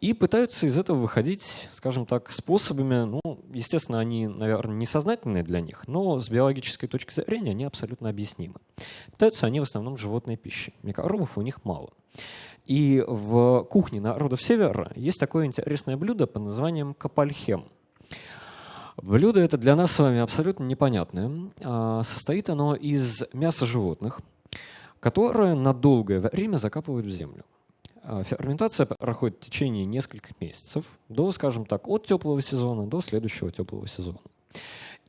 И пытаются из этого выходить, скажем так, способами, ну, естественно, они, наверное, несознательные для них, но с биологической точки зрения они абсолютно объяснимы. Питаются они в основном животной пищей. Микробов у них мало. И в кухне народов Севера есть такое интересное блюдо под названием капальхем. Блюдо это для нас с вами абсолютно непонятное. А, состоит оно из мяса животных, которое на долгое время закапывают в землю. А, ферментация проходит в течение нескольких месяцев, до, скажем так, от теплого сезона до следующего теплого сезона.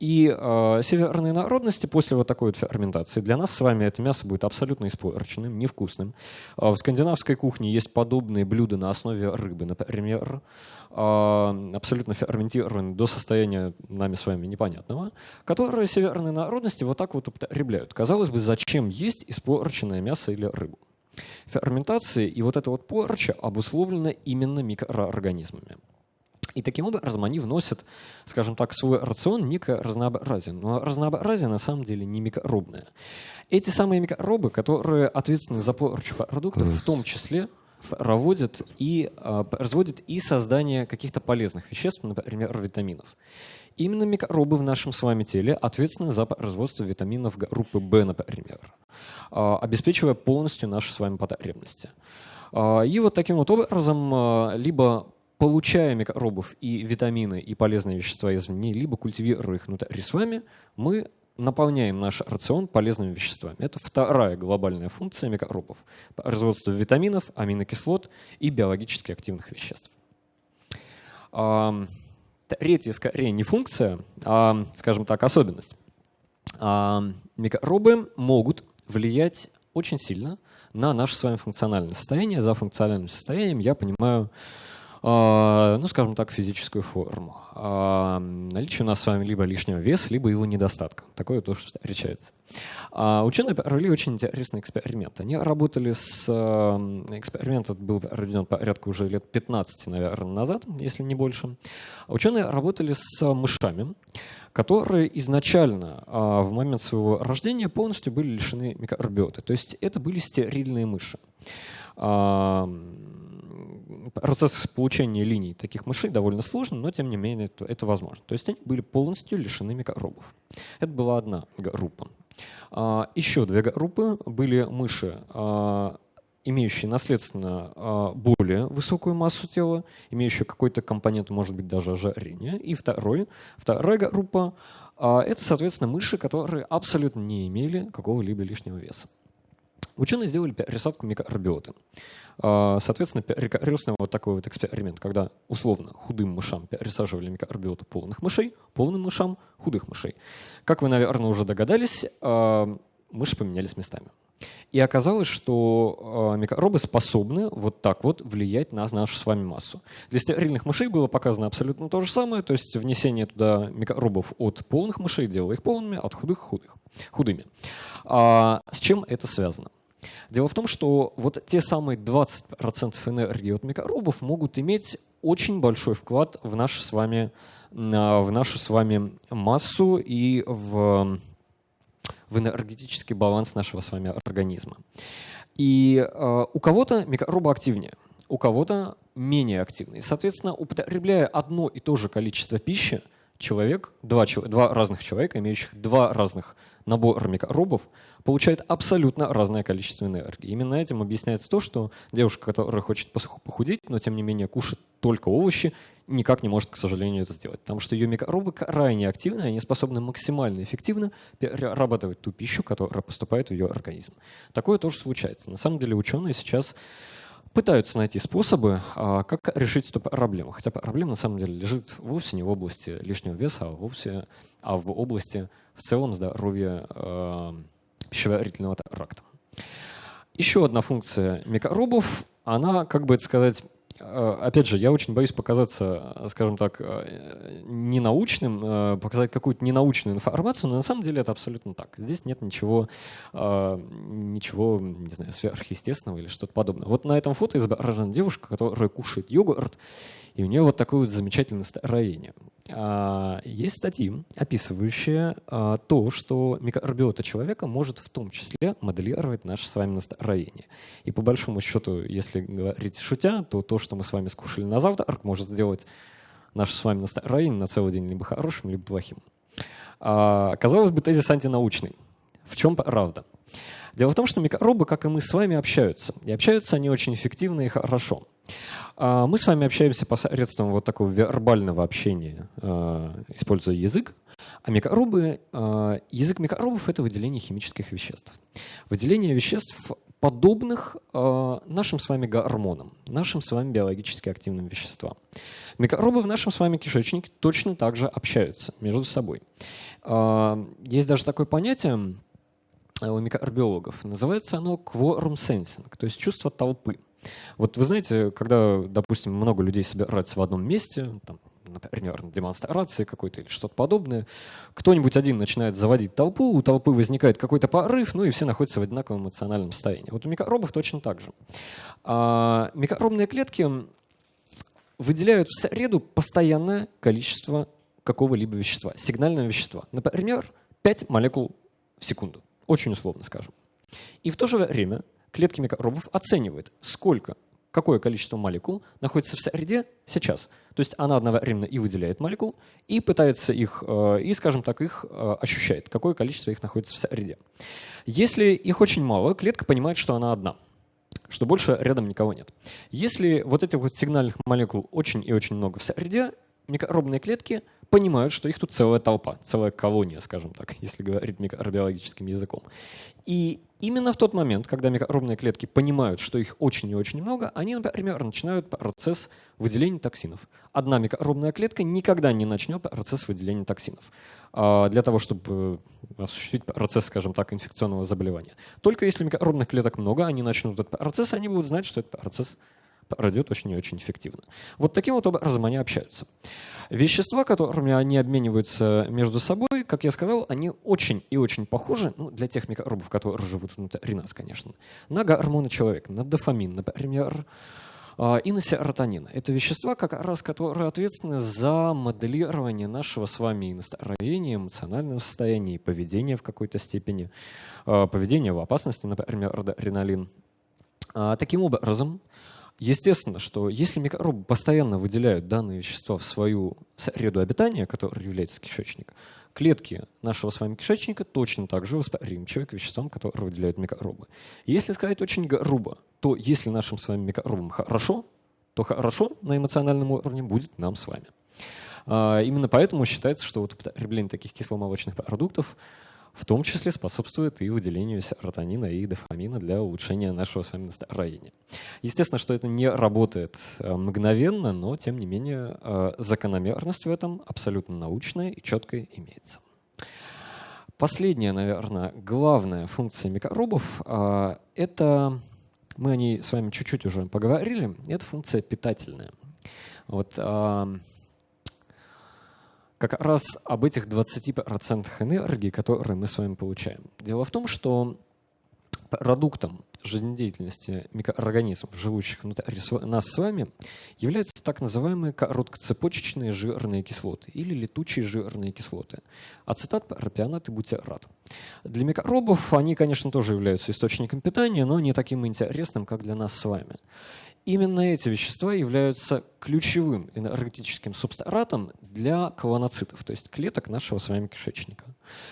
И э, северные народности после вот такой вот ферментации, для нас с вами это мясо будет абсолютно испорченным, невкусным. Э, в скандинавской кухне есть подобные блюда на основе рыбы, например, э, абсолютно ферментированные до состояния нами с вами непонятного, которые северные народности вот так вот употребляют. Казалось бы, зачем есть испорченное мясо или рыбу? Ферментация и вот эта вот порча обусловлена именно микроорганизмами. И таким образом они вносят, скажем так, в свой рацион некое разнообразие. Но разнообразие на самом деле не микробное. Эти самые микробы, которые ответственны за порчу продуктов, в том числе проводят и э, производят и создание каких-то полезных веществ, например, витаминов. Именно микробы в нашем с вами теле ответственны за производство витаминов группы В, например, а, обеспечивая полностью наши с вами потребности. А, и вот таким вот образом, а, либо получая микробов и витамины, и полезные вещества извне, либо культивируя их внутри с вами, мы наполняем наш рацион полезными веществами. Это вторая глобальная функция микробов – производство витаминов, аминокислот и биологически активных веществ. Третья, скорее, не функция, а, скажем так, особенность. А, микробы могут влиять очень сильно на наше с вами функциональное состояние. За функциональным состоянием я понимаю ну, скажем так, физическую форму. А, наличие у нас с вами либо лишнего веса, либо его недостатка. Такое тоже встречается. А, ученые провели очень интересный эксперимент. Они работали с... Эксперимент был проведен порядка уже лет 15, наверное, назад, если не больше. Ученые работали с мышами, которые изначально в момент своего рождения полностью были лишены микробиоты. То есть это были стерильные мыши процесс получения линий таких мышей довольно сложный, но тем не менее это, это возможно. То есть они были полностью лишены микробов. Это была одна группа. А, еще две группы были мыши, а, имеющие наследственно а, более высокую массу тела, имеющие какой-то компонент, может быть, даже ожирения. И второй, вторая группа — это, соответственно, мыши, которые абсолютно не имели какого-либо лишнего веса. Ученые сделали пересадку микробиоты. А, соответственно, рекурсный вот такой вот эксперимент, когда условно худым мышам пересаживали микробиоту полных мышей, полным мышам худых мышей. Как вы, наверное, уже догадались, а, мыши поменялись местами. И оказалось, что а, микробы способны вот так вот влиять на нашу с вами массу. Для стерильных мышей было показано абсолютно то же самое, то есть внесение туда микробов от полных мышей делало их полными, от худых — худых, худыми. А с чем это связано? Дело в том, что вот те самые 20% энергии от микробов могут иметь очень большой вклад в нашу с вами, в нашу с вами массу и в, в энергетический баланс нашего с вами организма. И э, у кого-то микробы активнее, у кого-то менее активные. Соответственно, употребляя одно и то же количество пищи, человек, два, два разных человека, имеющих два разных набора микробов, получает абсолютно разное количество энергии. Именно этим объясняется то, что девушка, которая хочет похудеть, но тем не менее кушает только овощи, никак не может, к сожалению, это сделать. Потому что ее микробы крайне активны, они способны максимально эффективно перерабатывать ту пищу, которая поступает в ее организм. Такое тоже случается. На самом деле ученые сейчас пытаются найти способы, а, как решить эту проблему. Хотя проблема на самом деле лежит вовсе не в области лишнего веса, а, вовсе, а в области в целом здоровья э, пищеварительного тракта. Еще одна функция микробов, она, как бы это сказать, опять же, я очень боюсь показаться, э, скажем так, э, ненаучным, показать какую-то ненаучную информацию, но на самом деле это абсолютно так. Здесь нет ничего, ничего, не знаю, сверхъестественного или что-то подобное. Вот на этом фото изображена девушка, которая кушает йогурт, и у нее вот такое вот замечательное строение. А, есть статьи, описывающие а, то, что микробиота человека может в том числе моделировать наше с вами настроение. И по большому счету, если говорить шутя, то то, что мы с вами скушали на завтрак, может сделать наше с вами настроение на целый день либо хорошим, либо плохим. А, казалось бы, тезис антинаучный. В чем правда? Дело в том, что микробы, как и мы с вами, общаются. И общаются они очень эффективно и хорошо. А, мы с вами общаемся посредством вот такого вербального общения, а, используя язык. А микробы, а, язык микробов — это выделение химических веществ. Выделение веществ, подобных нашим с вами гормонам, нашим с вами биологически активным веществам. Микробы в нашем с вами кишечнике точно так же общаются между собой. Есть даже такое понятие у микробиологов. Называется оно quorum sensing, то есть чувство толпы. Вот вы знаете, когда, допустим, много людей собираются в одном месте, там, например, на демонстрации какой-то или что-то подобное, кто-нибудь один начинает заводить толпу, у толпы возникает какой-то порыв, ну и все находятся в одинаковом эмоциональном состоянии. Вот у микробов точно так же. А микробные клетки выделяют в среду постоянное количество какого-либо вещества, сигнального вещества. Например, 5 молекул в секунду. Очень условно скажем. И в то же время клетки микробов оценивают, сколько, какое количество молекул находится в среде сейчас. То есть она одновременно и выделяет молекул, и пытается их, э, и, скажем так, их э, ощущает, какое количество их находится в среде. Если их очень мало, клетка понимает, что она одна что больше рядом никого нет. Если вот этих вот сигнальных молекул очень и очень много в среде, микробные клетки понимают, что их тут целая толпа, целая колония, скажем так, если говорить микробиологическим языком. И именно в тот момент, когда микробные клетки понимают, что их очень и очень много, они, например, начинают процесс выделения токсинов. Одна микробная клетка никогда не начнет процесс выделения токсинов а, для того, чтобы осуществить процесс, скажем так, инфекционного заболевания. Только если микробных клеток много, они начнут этот процесс, они будут знать, что этот процесс пройдет очень и очень эффективно. Вот таким вот образом они общаются. Вещества, которыми они обмениваются между собой, как я сказал, они очень и очень похожи, ну, для тех микробов, которые живут внутри нас, конечно, на гормоны человека, на дофамин, например, а, и на серотонин. Это вещества, как раз, которые ответственны за моделирование нашего с вами настроения, эмоционального состояния и поведения в какой-то степени, а, поведения в опасности, например, адреналин. А, таким образом, Естественно, что если микробы постоянно выделяют данные вещества в свою среду обитания, которая является кишечник, клетки нашего с вами кишечника точно так же восприимчивы к веществам, которые выделяют микробы. Если сказать очень грубо, то если нашим с вами микробам хорошо, то хорошо на эмоциональном уровне будет нам с вами. А, именно поэтому считается, что вот употребление таких кисломолочных продуктов в том числе способствует и выделению серотонина и дофамина для улучшения нашего с вами настроения. Естественно, что это не работает э, мгновенно, но тем не менее э, закономерность в этом абсолютно научная и четкая имеется. Последняя, наверное, главная функция микробов э, — это, мы о ней с вами чуть-чуть уже поговорили, это функция питательная. Вот, как раз об этих 20% энергии, которые мы с вами получаем. Дело в том, что продуктом жизнедеятельности микроорганизмов, живущих внутри нас с вами, являются так называемые короткоцепочечные жирные кислоты или летучие жирные кислоты. Ацетат, пропионат и бутират. Для микробов они, конечно, тоже являются источником питания, но не таким интересным, как для нас с вами. Именно эти вещества являются ключевым энергетическим субстратом для колоноцитов, то есть клеток нашего с вами кишечника.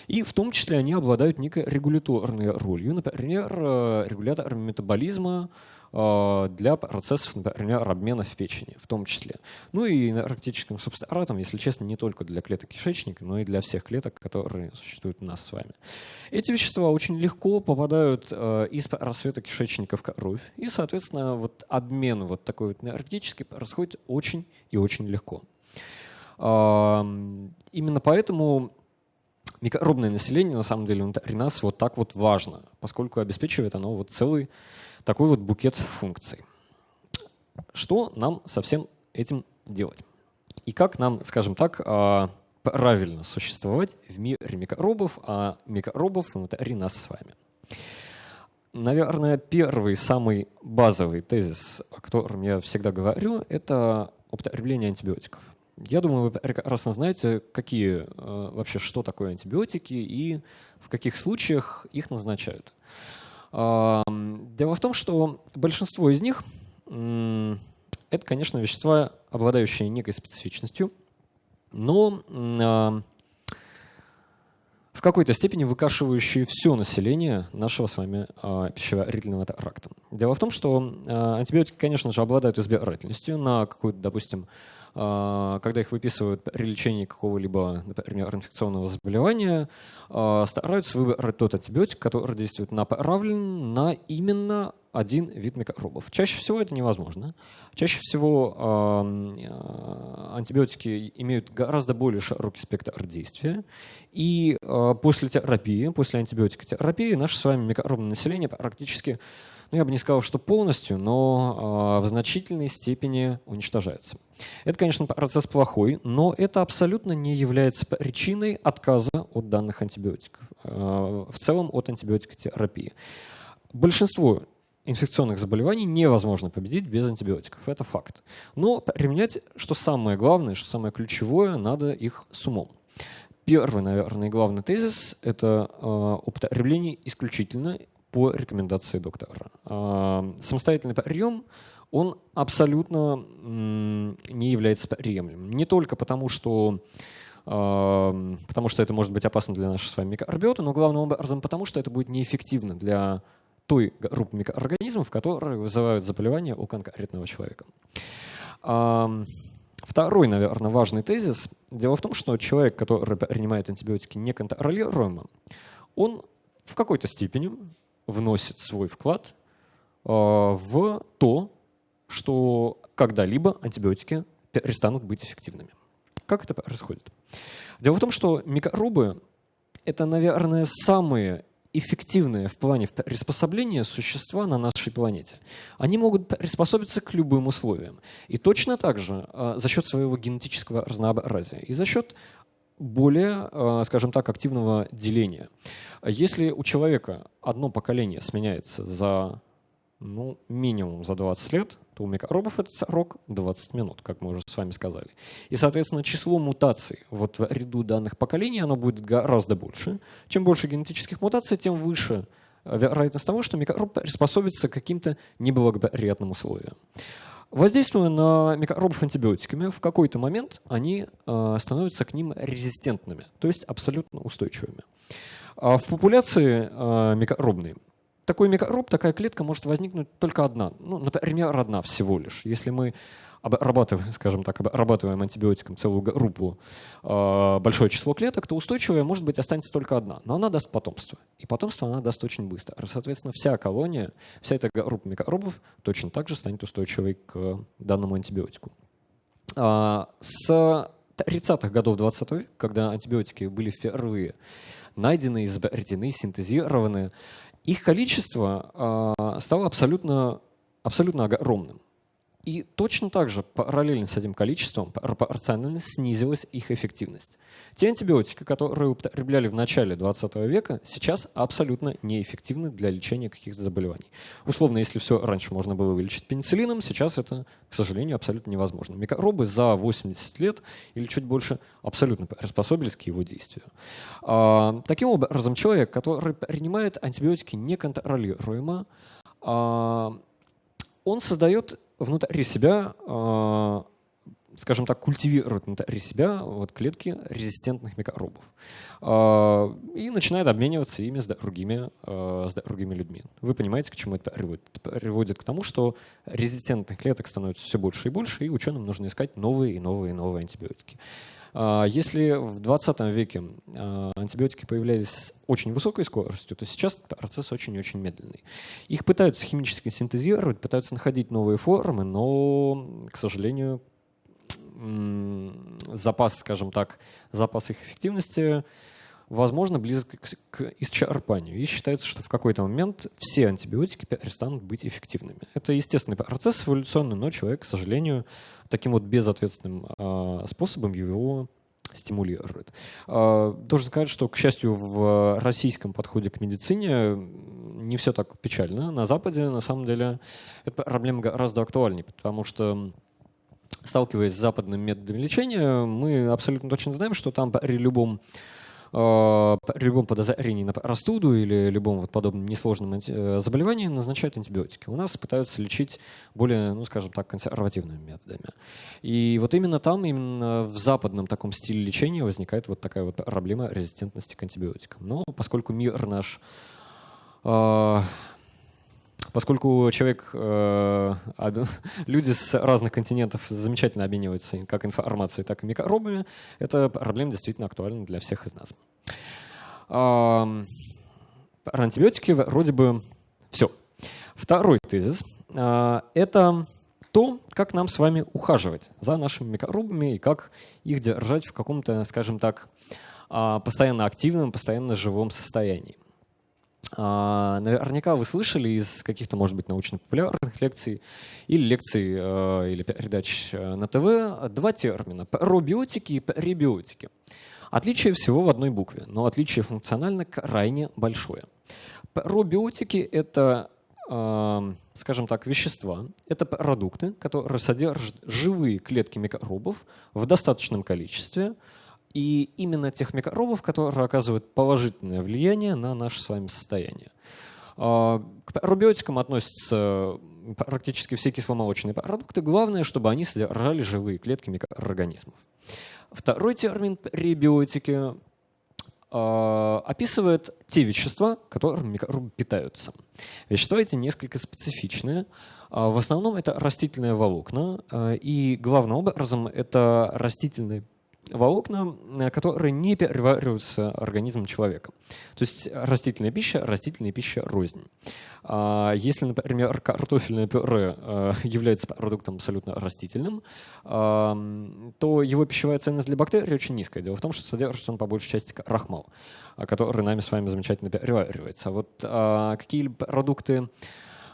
И в том числе они обладают некой регуляторной ролью, например, э, регулятором метаболизма, для процессов, например, обмена в печени в том числе. Ну и энергетическим субстратом, если честно, не только для клеток кишечника, но и для всех клеток, которые существуют у нас с вами. Эти вещества очень легко попадают э, из рассвета кишечника в кровь, и, соответственно, вот обмен вот такой вот энергетический происходит очень и очень легко. Именно поэтому микробное население, на самом деле, внутри нас вот так вот важно, поскольку обеспечивает оно вот целый такой вот букет функций. Что нам со всем этим делать? И как нам, скажем так, а, правильно существовать в мире микробов, а микробов внутри нас с вами? Наверное, первый, самый базовый тезис, о котором я всегда говорю, это употребление антибиотиков. Я думаю, вы прекрасно знаете, какие а, вообще, что такое антибиотики и в каких случаях их назначают. Дело в том, что большинство из них — это, конечно, вещества, обладающие некой специфичностью, но в какой-то степени выкашивающие все население нашего с вами а, пищеварительного тракта. Дело в том, что а, антибиотики, конечно же, обладают избирательностью на какую-то, допустим, когда их выписывают при лечении какого-либо, например, инфекционного заболевания, а, стараются выбрать тот антибиотик, который действует направлен на именно один вид микробов. Чаще всего это невозможно. Чаще всего а, антибиотики имеют гораздо более широкий спектр действия. И после терапии, после антибиотикотерапии наше с вами микробное население практически ну, я бы не сказал, что полностью, но э, в значительной степени уничтожается. Это, конечно, процесс плохой, но это абсолютно не является причиной отказа от данных антибиотиков, э, в целом от антибиотикотерапии. Большинство инфекционных заболеваний невозможно победить без антибиотиков. Это факт. Но применять, что самое главное, что самое ключевое, надо их с умом. Первый, наверное, главный тезис – это э, употребление исключительно по рекомендации доктора. А, самостоятельный прием, он абсолютно не является приемлемым. Не только потому, что а, потому что это может быть опасно для нашей с вами микробиоты, но главным образом потому, что это будет неэффективно для той группы микроорганизмов, которые вызывают заболевания у конкретного человека. А, Второй, наверное, важный тезис. Дело в том, что человек, который принимает антибиотики неконтролируемо, он в какой-то степени вносит свой вклад э, в то, что когда-либо антибиотики перестанут быть эффективными. Как это происходит? Дело в том, что микробы — это, наверное, самые эффективные в плане приспособления существа на нашей планете. Они могут приспособиться к любым условиям. И точно так же а, за счет своего генетического разнообразия и за счет более, а, скажем так, активного деления. Если у человека одно поколение сменяется за ну, минимум за 20 лет, то у микробов этот срок 20 минут, как мы уже с вами сказали. И, соответственно, число мутаций вот в ряду данных поколений оно будет гораздо больше. Чем больше генетических мутаций, тем выше вероятность того, что микроб приспособится к каким-то неблагоприятным условиям. Воздействуя на микробов антибиотиками, в какой-то момент они э, становятся к ним резистентными, то есть абсолютно устойчивыми. А в популяции э, микробной такой микроб, такая клетка может возникнуть только одна. Ну, например, одна всего лишь. Если мы обрабатываем, скажем так, обрабатываем антибиотиком целую группу, э, большое число клеток, то устойчивая, может быть, останется только одна. Но она даст потомство. И потомство она даст очень быстро. Соответственно, вся колония, вся эта группа микробов точно так же станет устойчивой к данному антибиотику. Э, с 30-х годов 20 века, когда антибиотики были впервые найдены, изобретены, синтезированы, их количество э, стало абсолютно, абсолютно огромным. И точно так же параллельно с этим количеством пропорционально снизилась их эффективность. Те антибиотики, которые употребляли в начале 20 века, сейчас абсолютно неэффективны для лечения каких-то заболеваний. Условно, если все раньше можно было вылечить пенициллином, сейчас это, к сожалению, абсолютно невозможно. Микробы за 80 лет или чуть больше абсолютно приспособились к его действию. А, таким образом, человек, который принимает антибиотики неконтролируемо, а, он создает внутри себя, а, скажем так, культивирует внутри себя вот клетки резистентных микробов а, и начинает обмениваться ими с другими, а, с другими людьми. Вы понимаете, к чему это приводит? Это приводит к тому, что резистентных клеток становится все больше и больше, и ученым нужно искать новые и новые и новые антибиотики. А, если в 20 веке а, антибиотики появлялись с очень высокой скоростью, то сейчас процесс очень-очень медленный. Их пытаются химически синтезировать, пытаются находить новые формы, но, к сожалению, запас, скажем так, запас их эффективности возможно, близок к исчерпанию. И считается, что в какой-то момент все антибиотики перестанут быть эффективными. Это естественный процесс эволюционный, но человек, к сожалению, таким вот безответственным э, способом его стимулирует. Э, должен сказать, что, к счастью, в российском подходе к медицине не все так печально. На Западе, на самом деле, эта проблема гораздо актуальнее, потому что сталкиваясь с западным методом лечения, мы абсолютно точно знаем, что там при любом при любом подозрении на простуду или любом вот подобном несложном э, заболевании назначают антибиотики. У нас пытаются лечить более, ну, скажем так, консервативными методами. И вот именно там, именно в западном таком стиле лечения возникает вот такая вот проблема резистентности к антибиотикам. Но поскольку мир наш э, Поскольку человек, э, люди с разных континентов замечательно обмениваются как информацией, так и микробами, эта проблема действительно актуальна для всех из нас. Про антибиотики вроде бы все. Второй тезис э, — это то, как нам с вами ухаживать за нашими микробами и как их держать в каком-то, скажем так, а, постоянно активном, постоянно живом состоянии. А, наверняка вы слышали из каких-то, может быть, научно-популярных лекций или лекций э, или передач э, на ТВ два термина – пробиотики и пребиотики. Отличие всего в одной букве, но отличие функционально крайне большое. Пробиотики – это, э, скажем так, вещества, это продукты, которые содержат живые клетки микробов в достаточном количестве – и именно тех микробов, которые оказывают положительное влияние на наше с вами состояние. А, к пробиотикам относятся практически все кисломолочные продукты. Главное, чтобы они содержали живые клетки микроорганизмов. Второй термин пребиотики описывает те вещества, которыми микробы питаются. Вещества эти несколько специфичные. В основном это растительные волокна, и главным образом это растительные волокна, э, которые не перевариваются организмом человека. То есть растительная пища, растительная пища рознь. А если, например, картофельное пюре э, является продуктом абсолютно растительным, то его пищевая ценность для бактерий очень низкая. Дело в том, что содержит он по большей части крахмал, который нами с вами замечательно переваривается. А вот а, какие-либо продукты а,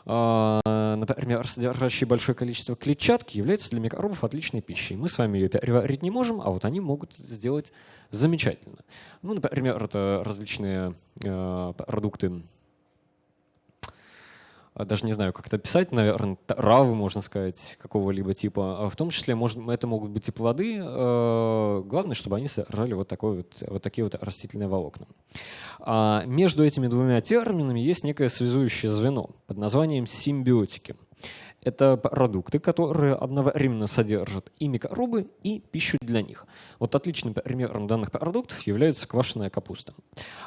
например, содержащие большое количество клетчатки, является для микробов отличной пищей. Мы с вами ее переварить не можем, а вот они могут сделать замечательно. Ну, например, это различные э, продукты а, даже не знаю, как это писать, наверное, травы, можно сказать, какого-либо типа. А в том числе может, это могут быть и плоды. Э, главное, чтобы они содержали вот, такой вот, вот такие вот растительные волокна. А между этими двумя терминами есть некое связующее звено под названием симбиотики. Это продукты, которые одновременно содержат и микробы, и пищу для них. Вот отличным примером данных продуктов является квашеная капуста.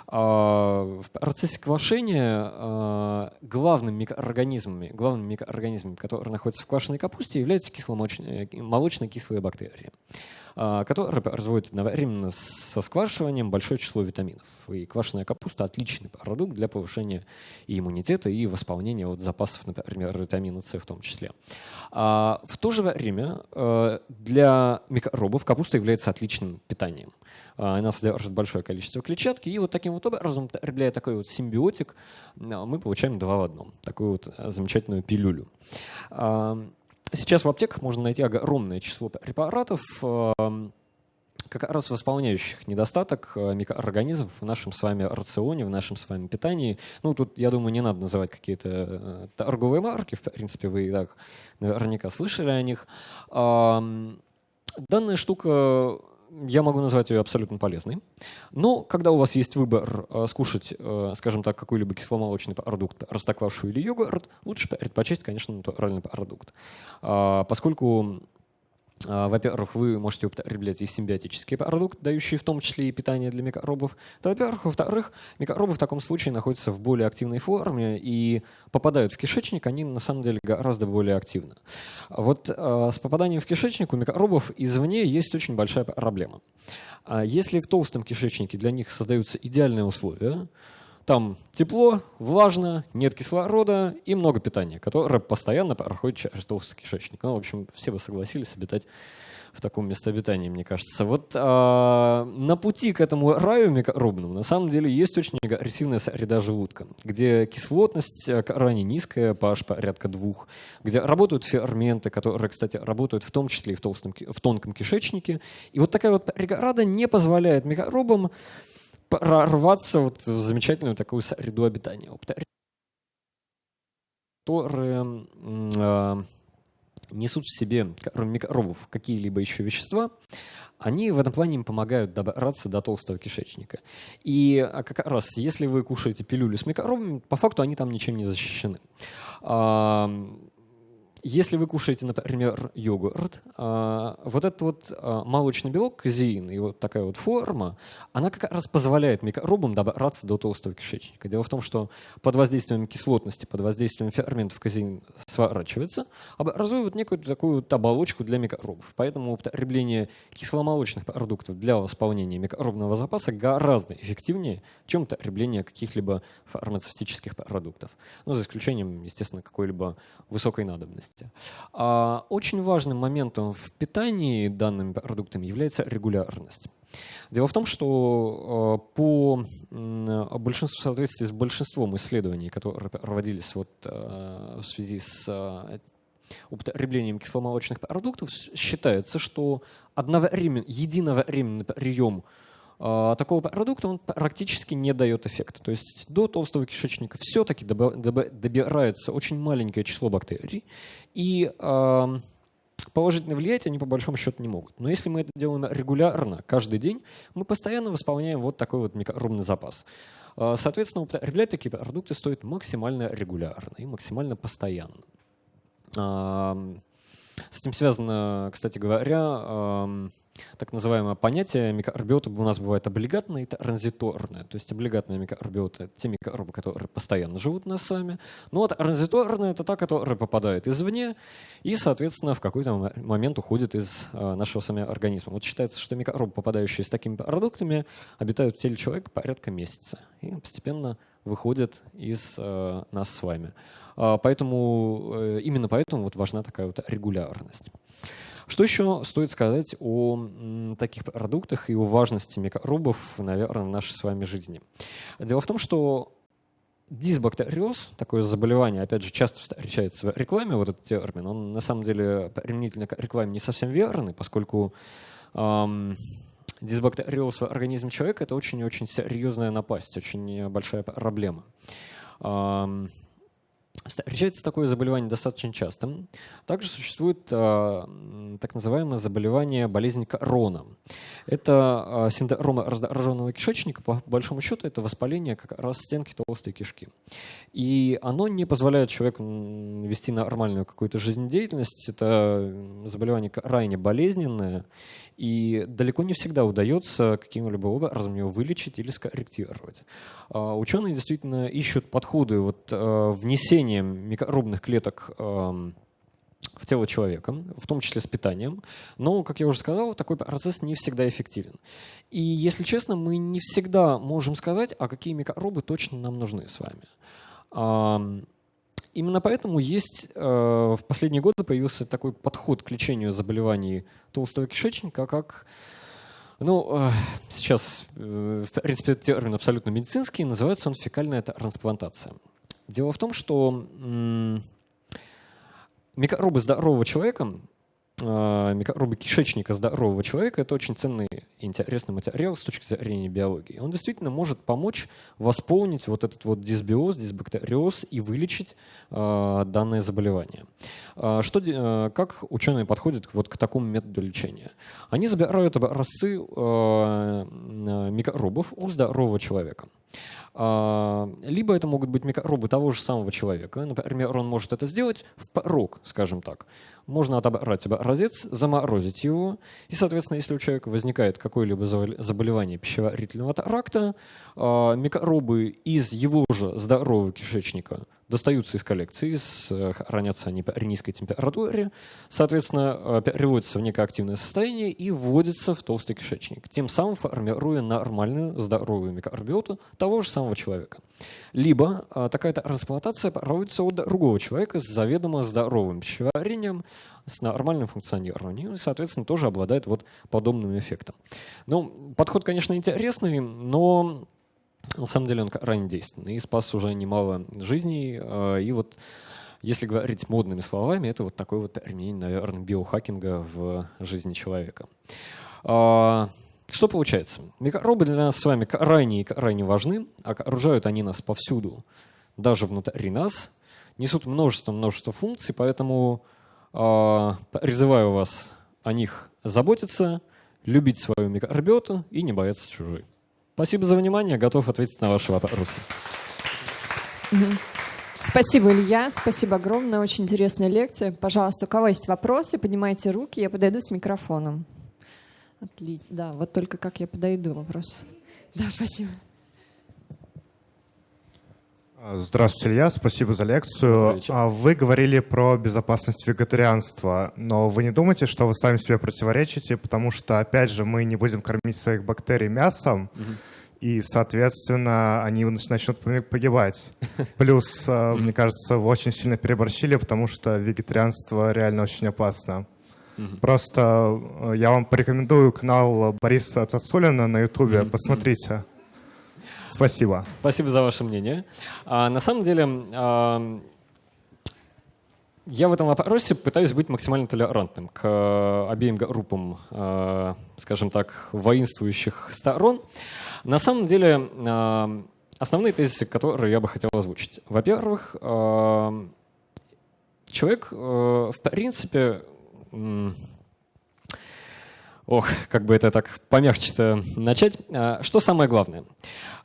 А, в процессе квашения а, главными микроорганизмами, главными микроорганизмами, которые находятся в квашеной капусте, являются молочно-кислые бактерии. А, который производит одновременно со сквашиванием большое число витаминов. И квашеная капуста – отличный продукт для повышения и иммунитета, и восполнения вот запасов, например, витамина С в том числе. А в то же время э, для микробов капуста является отличным питанием. А, она содержит большое количество клетчатки, и вот таким вот образом, употребляя такой вот симбиотик, мы получаем два в одном, такую вот замечательную пилюлю. Сейчас в аптеках можно найти огромное число препаратов, эм, как раз восполняющих недостаток э, микроорганизмов в нашем с вами рационе, в нашем с вами питании. Ну, тут, я думаю, не надо называть какие-то э, торговые марки, в принципе, вы и так наверняка слышали о них. Данная штука я могу назвать ее абсолютно полезной. Но когда у вас есть выбор э, скушать, э, скажем так, какой-либо кисломолочный продукт, растоквашу или йогурт, лучше предпочесть, конечно, натуральный продукт. Э, поскольку а, во-первых, вы можете употреблять и симбиотический продукт, дающий в том числе и питание для микробов. То, во-первых. Во-вторых, микробы в таком случае находятся в более активной форме и попадают в кишечник, они на самом деле гораздо более активны. Вот а, с попаданием в кишечник у микробов извне есть очень большая проблема. А если в толстом кишечнике для них создаются идеальные условия, там тепло, влажно, нет кислорода и много питания, которое постоянно проходит через толстый кишечник. Ну, в общем, все бы согласились обитать в таком местобитании, мне кажется. Вот а, на пути к этому раю микробному на самом деле есть очень агрессивная среда желудка, где кислотность э, крайне низкая, pH порядка двух, где работают ферменты, которые, кстати, работают в том числе и в, толстом, в тонком кишечнике. И вот такая вот преграда не позволяет микробам прорваться вот в замечательную такую среду обитания, которые э, несут в себе, микробов, какие-либо еще вещества, они в этом плане им помогают добраться до толстого кишечника. И а, как раз, если вы кушаете пилюлю с микробами, по факту они там ничем не защищены. Если вы кушаете, например, йогурт, а, вот этот вот а, молочный белок, казеин, и вот такая вот форма, она как раз позволяет микробам добраться до толстого кишечника. Дело в том, что под воздействием кислотности, под воздействием ферментов казеин сворачивается, образует некую такую вот оболочку для микробов. Поэтому употребление кисломолочных продуктов для восполнения микробного запаса гораздо эффективнее, чем употребление каких-либо фармацевтических продуктов. Ну, за исключением, естественно, какой-либо высокой надобности потребности. А очень важным моментом в питании данными продуктами является регулярность. Дело в том, что а, по большинству, в соответствии с большинством исследований, которые проводились вот а, в связи с употреблением кисломолочных продуктов, считается, что одновременно, единовременный прием такого продукта он практически не дает эффекта. То есть до толстого кишечника все-таки добирается очень маленькое число бактерий, и положительно влиять они по большому счету не могут. Но если мы это делаем регулярно, каждый день, мы постоянно восполняем вот такой вот микробный запас. А, соответственно, употреблять такие продукты стоит максимально регулярно и максимально постоянно. С этим связано, кстати говоря, так называемое понятие микробиота у нас бывает облигатное и транзиторное. То есть облигатные это те микробы, которые постоянно живут у нас с вами. Ну вот транзиторная — это та, которая попадает извне и, соответственно, в какой-то момент уходит из э, нашего с вами организма. Вот считается, что микробы, попадающие с такими продуктами, обитают в теле человека порядка месяца и постепенно выходят из э, нас с вами. А, поэтому, э, именно поэтому вот важна такая вот регулярность. Что еще стоит сказать о таких продуктах и о важности микробов, наверное, в нашей с вами жизни? Дело в том, что дисбактериоз, такое заболевание, опять же, часто встречается в рекламе, вот этот термин, он на самом деле применительно к рекламе не совсем верный, поскольку эм, дисбактериоз в организме человека – это очень-очень серьезная напасть, очень большая проблема. Эм, Встречается такое заболевание достаточно часто. Также существует э, так называемое заболевание болезнь корона. Это э, синдром раздраженного кишечника. По большому счету это воспаление как раз стенки толстой кишки. И оно не позволяет человеку вести нормальную какую-то жизнедеятельность. Это заболевание крайне болезненное. И далеко не всегда удается каким-либо образом его вылечить или скорректировать. А, ученые действительно ищут подходы вот, э, внесения микробных клеток эм, в тело человека, в том числе с питанием. Но, как я уже сказал, такой процесс не всегда эффективен. И, если честно, мы не всегда можем сказать, а какие микробы точно нам нужны с вами. Именно поэтому есть э, в последние годы появился такой подход к лечению заболеваний толстого кишечника, как ну, э, сейчас, э, в принципе, термин абсолютно медицинский, называется он фекальная трансплантация. Дело в том, что микробы здорового человека а, микробы кишечника здорового человека – это очень ценный и интересный материал с точки зрения биологии. Он действительно может помочь восполнить вот этот вот дисбиоз, дисбактериоз и вылечить э, данное заболевание. Э, что, как ученые подходят вот к такому методу лечения? Они забирают образцы микробов у здорового человека. Либо это могут быть микробы того же самого человека. Например, он может это сделать в порог, скажем так можно отобрать образец, заморозить его, и, соответственно, если у человека возникает какое-либо заболевание пищеварительного тракта, а, микробы из его же здорового кишечника достаются из коллекции, э, хранятся они при низкой температуре, соответственно, э, переводятся в некое активное состояние и вводятся в толстый кишечник, тем самым формируя нормальную здоровую микробиоту того же самого человека. Либо э, такая трансплантация проводится у другого человека с заведомо здоровым пищеварением, с нормальным функционированием и, соответственно, тоже обладает вот подобным эффектом. Ну, подход, конечно, интересный, но на самом деле он крайне действенный и спас уже немало жизней. Э, и вот если говорить модными словами, это вот такой вот применение, наверное, биохакинга в жизни человека. А, что получается? Микробы для нас с вами крайне и крайне важны, окружают они нас повсюду, даже внутри нас, несут множество-множество функций, поэтому призываю вас о них заботиться, любить свою микробиоту и не бояться чужой. Спасибо за внимание, готов ответить на ваши вопросы. Спасибо, Илья. Спасибо огромное. Очень интересная лекция. Пожалуйста, у кого есть вопросы, поднимайте руки, я подойду с микрофоном. Отлично. Да, вот только как я подойду вопрос. Да, спасибо. Здравствуйте, Илья. Спасибо за лекцию. А вы говорили про безопасность вегетарианства, но вы не думаете, что вы сами себе противоречите, потому что, опять же, мы не будем кормить своих бактерий мясом, угу. и, соответственно, они начнут погибать. Плюс, э, мне кажется, вы очень сильно переборщили, потому что вегетарианство реально очень опасно. Просто э, я вам порекомендую канал Бориса Цацулина на Ютубе. Посмотрите. Спасибо. Спасибо за ваше мнение. А, на самом деле, а, я в этом вопросе пытаюсь быть максимально толерантным к а, обеим группам, а, скажем так, воинствующих сторон. На самом деле, а, основные тезисы, которые я бы хотел озвучить. Во-первых, а, человек, а, в принципе, Ох, как бы это так помягче-то начать. А, что самое главное?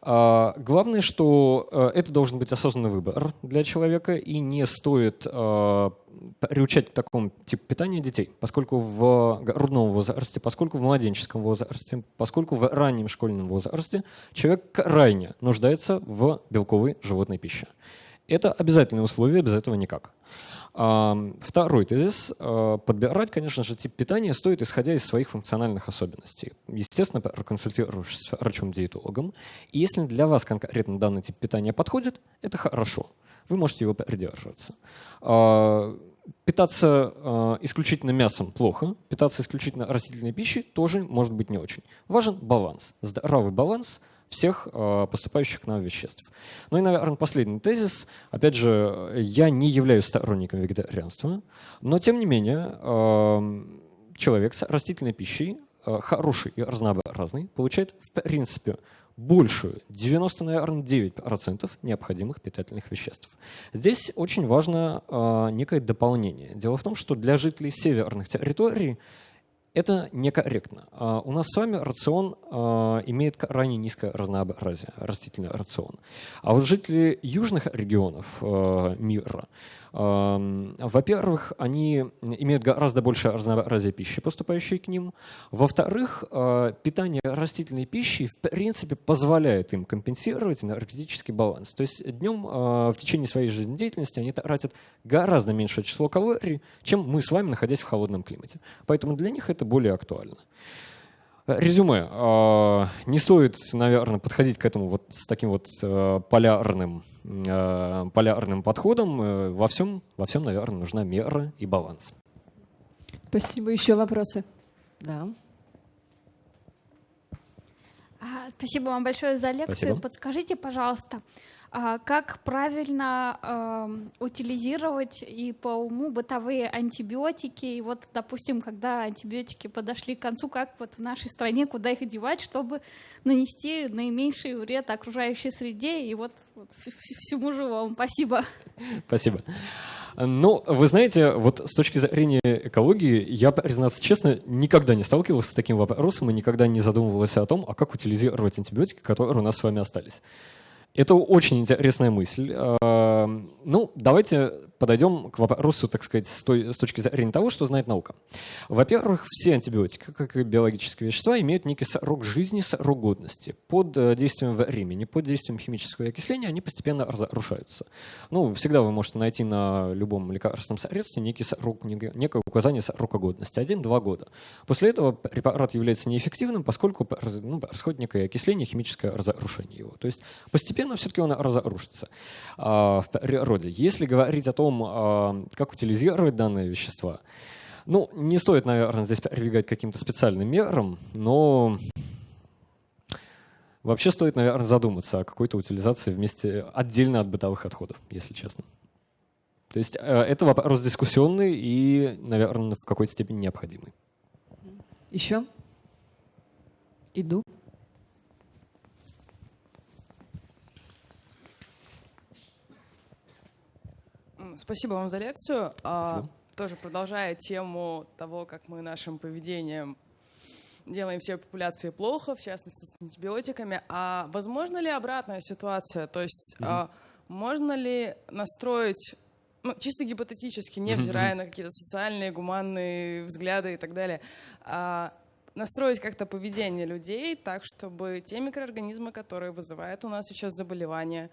А, главное, что э, это должен быть осознанный выбор для человека, и не стоит а, приучать к такому типу питания детей, поскольку в грудном возрасте, поскольку в младенческом возрасте, поскольку в раннем школьном возрасте человек крайне нуждается в белковой животной пище. Это обязательное условие, без этого никак. Второй тезис. А, подбирать, конечно же, тип питания стоит, исходя из своих функциональных особенностей. Естественно, проконсультируешься с врачом-диетологом. И если для вас конкретно данный тип питания подходит, это хорошо. Вы можете его придерживаться. А, питаться э, исключительно мясом плохо, питаться исключительно растительной пищей тоже может быть не очень. Важен баланс, здоровый баланс – всех э, поступающих к нам веществ. Ну и, наверное, последний тезис. Опять же, я не являюсь сторонником вегетарианства, но, тем не менее, эм, человек с растительной пищей, э, хороший и разнообразный, получает, в принципе, большую, 90, наверное, 9% необходимых питательных веществ. Здесь очень важно э, некое дополнение. Дело в том, что для жителей северных территорий это некорректно. А, у нас с вами рацион а, имеет крайне низкое разнообразие, растительный рацион. А вот жители южных регионов а, мира, во-первых, они имеют гораздо больше разнообразия пищи, поступающей к ним. Во-вторых, питание растительной пищей в принципе позволяет им компенсировать энергетический баланс. То есть днем в течение своей жизнедеятельности они тратят гораздо меньшее число калорий, чем мы с вами, находясь в холодном климате. Поэтому для них это более актуально. Резюме. А, не стоит, наверное, подходить к этому вот с таким вот э, полярным, э, полярным подходом. Э, во всем, во всем, наверное, нужна мера и баланс. Спасибо. Еще вопросы? Да. А, спасибо вам большое за лекцию. Спасибо. Подскажите, пожалуйста, а как правильно э, утилизировать и по уму бытовые антибиотики. И вот, допустим, когда антибиотики подошли к концу, как вот в нашей стране, куда их девать, чтобы нанести наименьший вред окружающей среде и вот, вот всему живому. Спасибо. Спасибо. Ну, вы знаете, вот с точки зрения экологии, я, признаться честно, никогда не сталкивался с таким вопросом и никогда не задумывался о том, а как утилизировать антибиотики, которые у нас с вами остались. Это очень интересная мысль. Эм, ну, давайте подойдем к вопросу, так сказать, с, той, с точки зрения того, что знает наука. Во-первых, все антибиотики, как и биологические вещества, имеют некий срок жизни, срок годности. Под э, действием времени, под действием химического окисления они постепенно разрушаются. Ну, всегда вы можете найти на любом лекарственном средстве некий срок, некое указание срока годности. Один-два года. После этого препарат является неэффективным, поскольку ну, происходит некое окисление, химическое разрушение его. То есть постепенно все-таки он разрушится а, в природе. Если говорить о том, том, а, как утилизировать данные вещества. Ну, не стоит, наверное, здесь прибегать к каким-то специальным мерам, но вообще стоит, наверное, задуматься о какой-то утилизации вместе отдельно от бытовых отходов, если честно. То есть э, это вопрос дискуссионный и, наверное, в какой-то степени необходимый. Еще? Иду. Спасибо вам за лекцию. А, Спасибо. Тоже продолжая тему того, как мы нашим поведением делаем все популяции плохо, в частности с антибиотиками. А возможно ли обратная ситуация? То есть угу. а, можно ли настроить, ну, чисто гипотетически, невзирая угу. на какие-то социальные, гуманные взгляды и так далее, а, настроить как-то поведение людей так, чтобы те микроорганизмы, которые вызывают у нас сейчас заболевания,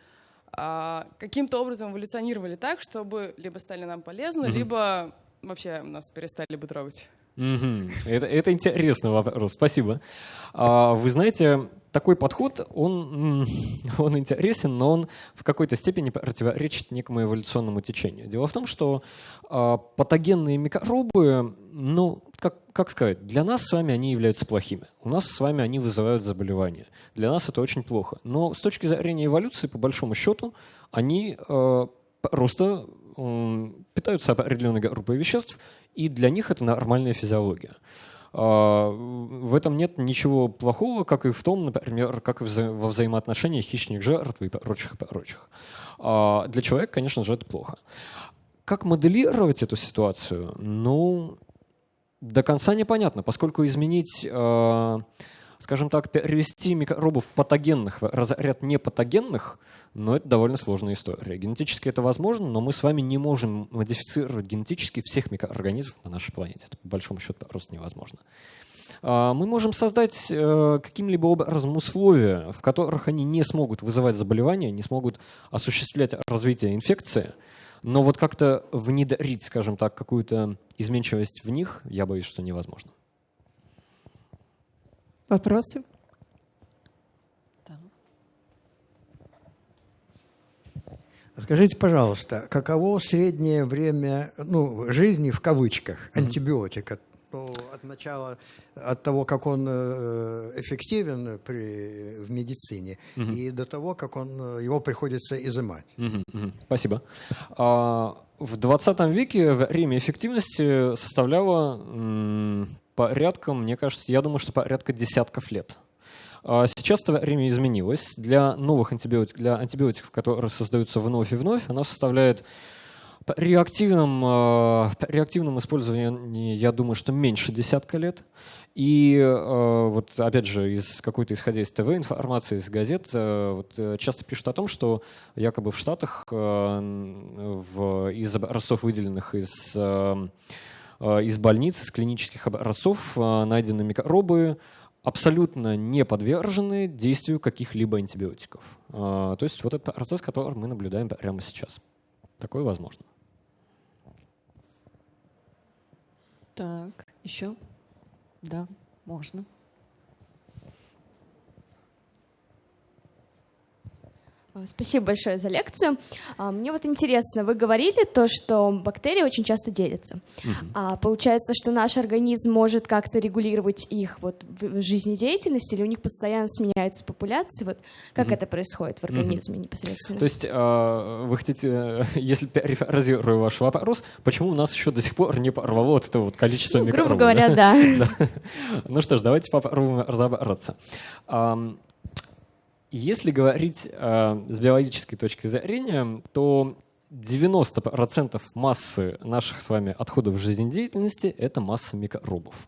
каким-то образом эволюционировали так, чтобы либо стали нам полезны, mm-hmm. либо вообще нас перестали бы трогать. Mm-hmm. Это, это интересный вопрос, спасибо. А, вы знаете, такой подход, он, он интересен, но он в какой-то степени противоречит некому эволюционному течению. Дело в том, что а, патогенные микробы, ну, как, как сказать, для нас с вами они являются плохими. У нас с вами они вызывают заболевания. Для нас это очень плохо. Но с точки зрения эволюции, по большому счету, они э, просто э, питаются определенной группой веществ, и для них это нормальная физиология. Э, в этом нет ничего плохого, как и в том, например, как и во взаимоотношениях хищник-жертв и прочих, прочих. Э, для человека, конечно же, это плохо. Как моделировать эту ситуацию? Ну, до конца непонятно, поскольку изменить, э, скажем так, перевести микробов патогенных в разряд непатогенных, но это довольно сложная история. Генетически это возможно, но мы с вами не можем модифицировать генетически всех микроорганизмов на нашей планете. Это по большому счету просто невозможно. А, мы можем создать э, каким-либо образом условия, в которых они не смогут вызывать заболевания, не смогут осуществлять развитие инфекции, но вот как-то внедрить, скажем так, какую-то изменчивость в них, я боюсь, что невозможно. Вопросы? Скажите, пожалуйста, каково среднее время ну, жизни в кавычках антибиотика? Ну, от начала, от того, как он э, эффективен при, в медицине, угу. и до того, как он, его приходится изымать. Угу, угу. Спасибо. А, в 20 веке время эффективности составляло м, порядка, мне кажется, я думаю, что порядка десятков лет. А сейчас это время изменилось. Для новых антибиотиков, для антибиотиков, которые создаются вновь и вновь, оно составляет э, при активном использовании, я думаю, что меньше десятка лет. И э, вот опять же, из какой-то исходя из ТВ информации, из газет, э, вот, часто пишут о том, что якобы в Штатах в, из образцов, выделенных из, из больниц, из клинических образцов, найдены микробы, абсолютно не подвержены действию каких-либо антибиотиков. То есть вот этот процесс, который мы наблюдаем прямо сейчас. Такое возможно. Так, еще? Да, можно. Спасибо большое за лекцию. А, мне вот интересно, вы говорили то, что бактерии очень часто делятся. Угу. А получается, что наш организм может как-то регулировать их вот в жизнедеятельности, или у них постоянно сменяются популяции? Вот как угу. это происходит в организме угу. непосредственно? То есть вы хотите, если перефразирую ваш вопрос, почему у нас еще до сих пор не порвало вот это вот количество ну, микробов? Грубо говоря, да. Ну что ж, давайте попробуем разобраться. Если говорить э, с биологической точки зрения, то 90% массы наших с вами отходов жизнедеятельности — это масса микробов,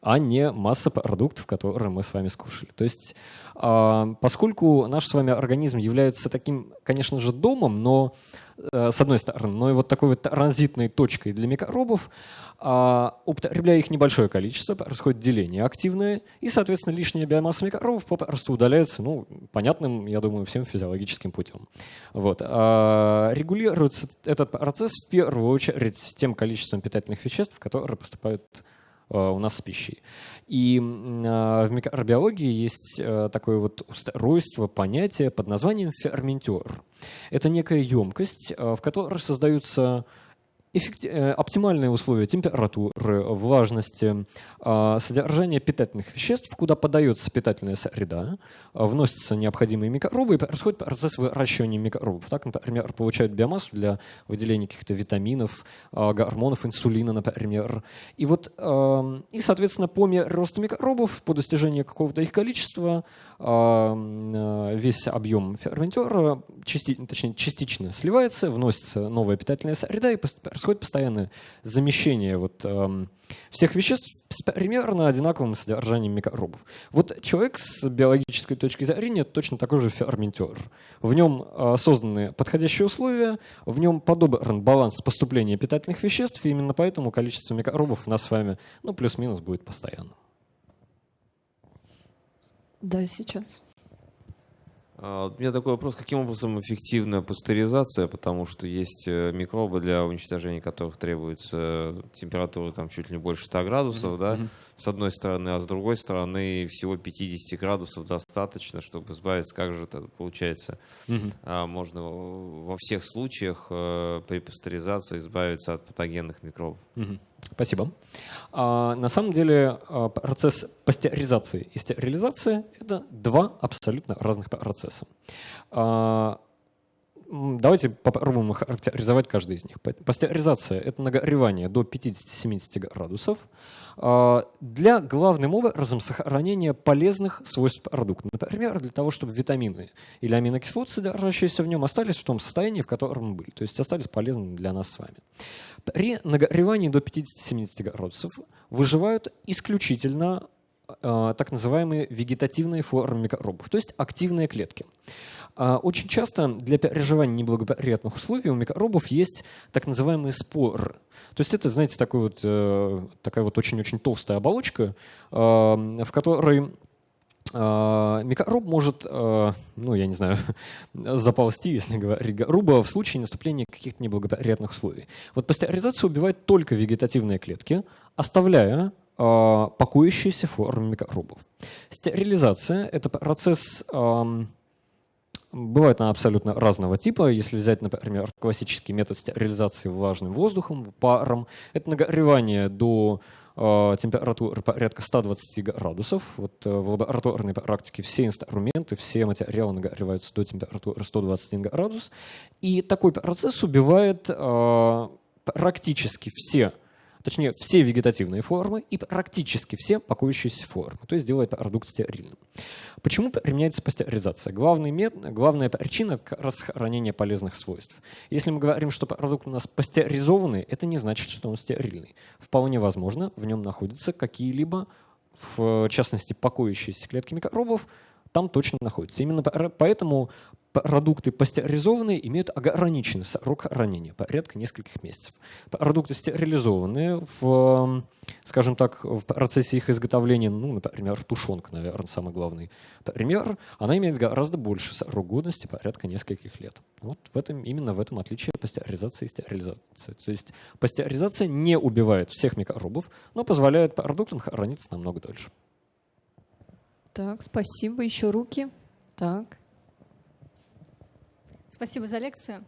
а не масса продуктов, которые мы с вами скушали. То есть э, поскольку наш с вами организм является таким, конечно же, домом, но с одной стороны, но и вот такой вот транзитной точкой для микробов, а, употребляя их небольшое количество, происходит деление активное, и, соответственно, лишняя биомасса микробов попросту удаляется, ну, понятным, я думаю, всем физиологическим путем. Вот. А регулируется этот процесс в первую очередь тем количеством питательных веществ, которые поступают э, у нас с пищей. И а, в микробиологии есть э, такое вот устройство, понятие под названием ферментер. Это некая емкость, э, в которой создаются Э, оптимальные условия температуры, влажности, а, содержания питательных веществ, куда подается питательная среда, а, вносятся необходимые микробы и происходит процесс выращивания микробов. Так, например, получают биомассу для выделения каких-то витаминов, а, гормонов, инсулина, например. И вот, и, соответственно, по мере роста микробов, по достижению какого-то их количества, весь объем ферментера, точнее, частично сливается, вносится новая питательная среда и происходит постоянное замещение вот, всех веществ с примерно одинаковым содержанием микробов. Вот человек с биологической точки зрения точно такой же ферментер. В нем э, созданы подходящие условия, в нем подобран баланс поступления питательных веществ, и именно поэтому количество микробов у нас с вами ну, плюс-минус будет постоянным. Да, сейчас. А, у меня такой вопрос, каким образом эффективна пастеризация, потому что есть э, микробы, для уничтожения которых требуется температура там чуть ли не больше 100 градусов, mm-hmm. да, с одной стороны, а с другой стороны всего 50 градусов достаточно, чтобы избавиться, как же это получается, mm-hmm. можно во всех случаях э, при пастеризации избавиться от патогенных микробов. Mm-hmm. Спасибо. А, на самом деле а, процесс пастеризации и стерилизации — это два абсолютно разных процесса. Давайте попробуем характеризовать каждый из них. Пастеризация — это нагревание до 50-70 градусов а, для главным образом сохранения полезных свойств продукта. Например, для того, чтобы витамины или аминокислоты, содержащиеся в нем, остались в том состоянии, в котором были, то есть остались полезными для нас с вами. При нагревании до 50-70 градусов выживают исключительно так называемые вегетативные формы микробов, то есть активные клетки. Э, очень часто для переживания неблагоприятных условий у микробов есть так называемые споры. То есть это, знаете, такой вот, э, такая вот очень-очень толстая оболочка, э, в которой микроб может, ну, я не знаю, заползти, если говорить грубо, в случае наступления каких-то неблагоприятных условий. Вот пастеризация убивает только вегетативные клетки, оставляя покоящиеся формы микробов. Стерилизация — это процесс Бывает она абсолютно разного типа. Если взять, например, классический метод стерилизации влажным воздухом, паром, это нагревание до э, температуры порядка 120 градусов. Вот э, в лабораторной практике все инструменты, все материалы нагреваются до температуры 121 градус. И такой процесс убивает э, практически все точнее все вегетативные формы и практически все покоящиеся формы, то есть делает продукт стерильным. Почему применяется пастеризация? Главный мет, главная причина — это расхоронение полезных свойств. Если мы говорим, что продукт у нас пастеризованный, это не значит, что он стерильный. Вполне возможно, в нем находятся какие-либо, в частности, покоящиеся клетки микробов, там точно находится. Именно поэтому продукты пастеризованные имеют ограниченный срок хранения, порядка нескольких месяцев. Продукты стерилизованные, в, скажем так, в процессе их изготовления, ну, например, тушенка, наверное, самый главный пример, она имеет гораздо больше срок годности, порядка нескольких лет. Вот в этом, именно в этом отличие пастеризации и стерилизации. То есть пастеризация не убивает всех микробов, но позволяет продуктам храниться намного дольше. Так, спасибо. Еще руки. Так. Спасибо за лекцию.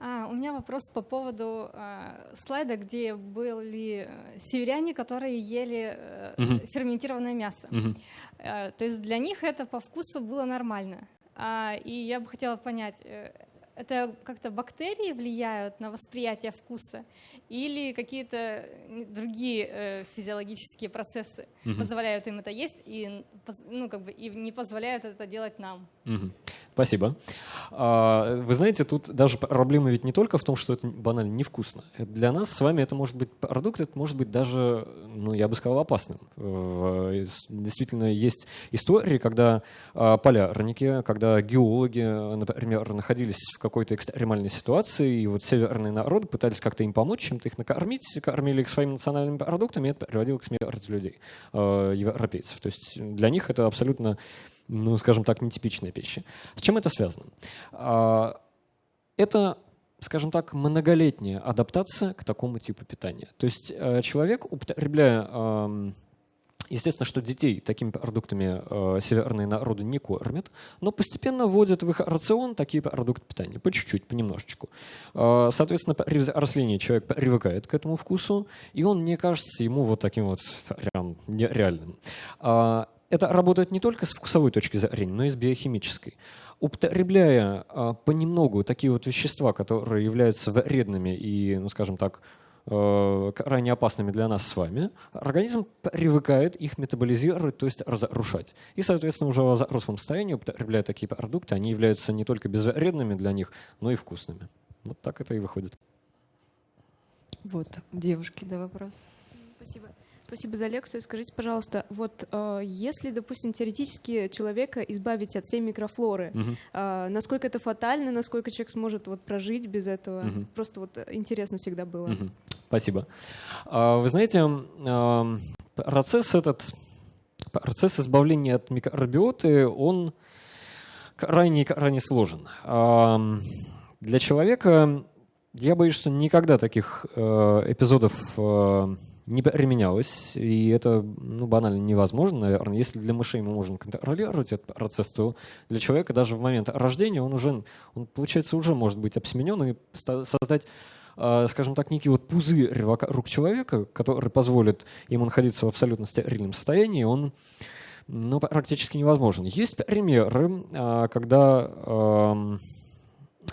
А, у меня вопрос по поводу а, слайда, где были э, северяне, которые ели угу. ферментированное мясо. Угу. А, то есть для них это по вкусу было нормально. А, и я бы хотела понять, э, это как-то бактерии влияют на восприятие вкуса или какие-то другие э, физиологические процессы угу. позволяют им это есть и, ну, как бы, и не позволяют это делать нам? Угу. Спасибо. А, вы знаете, тут даже проблема ведь не только в том, что это банально невкусно. Для нас с вами это может быть продукт, это может быть даже, ну, я бы сказал, опасным. Действительно, есть истории, когда а, полярники, когда геологи, например, находились в какой-то экстремальной ситуации, и вот северные народы пытались как-то им помочь, чем-то их накормить, кормили их своими национальными продуктами, и это приводило к смерти людей, э, европейцев. То есть для них это абсолютно, ну, скажем так, нетипичная пища. С чем это связано? А, это скажем так, многолетняя адаптация к такому типу питания. То есть э, человек, употребляя Естественно, что детей такими продуктами э, северные народы не кормят, но постепенно вводят в их рацион такие продукты питания, по чуть-чуть, понемножечку. Э, соответственно, при взрослении человек привыкает к этому вкусу, и он не кажется ему вот таким вот прям нереальным. Э, это работает не только с вкусовой точки зрения, но и с биохимической. Употребляя э, понемногу такие вот вещества, которые являются вредными и, ну скажем так, Э, крайне опасными для нас с вами, организм привыкает их метаболизировать, то есть разрушать. И, соответственно, уже в взрослом состоянии, употребляя такие продукты, они являются не только безвредными для них, но и вкусными. Вот так это и выходит. Вот, девушки, да, вопрос. Спасибо. Спасибо за лекцию. Скажите, пожалуйста, вот э, если, допустим, теоретически человека избавить от всей микрофлоры, угу. э, насколько это фатально, насколько человек сможет вот прожить без этого? Угу. Просто вот интересно всегда было. Угу. Спасибо. А, вы знаете, процесс этот, процесс избавления от микробиоты, он крайне, крайне сложен. Для человека, я боюсь, что никогда таких э, эпизодов э, не применялось, и это ну, банально невозможно, наверное. Если для мышей мы можем контролировать этот процесс, то для человека даже в момент рождения он уже, он, получается, уже может быть обсеменен и создать а, скажем так, некий вот пузырь вокруг человека, который позволит ему находиться в абсолютно стерильном состоянии, он ну, практически невозможен. Есть примеры, а, когда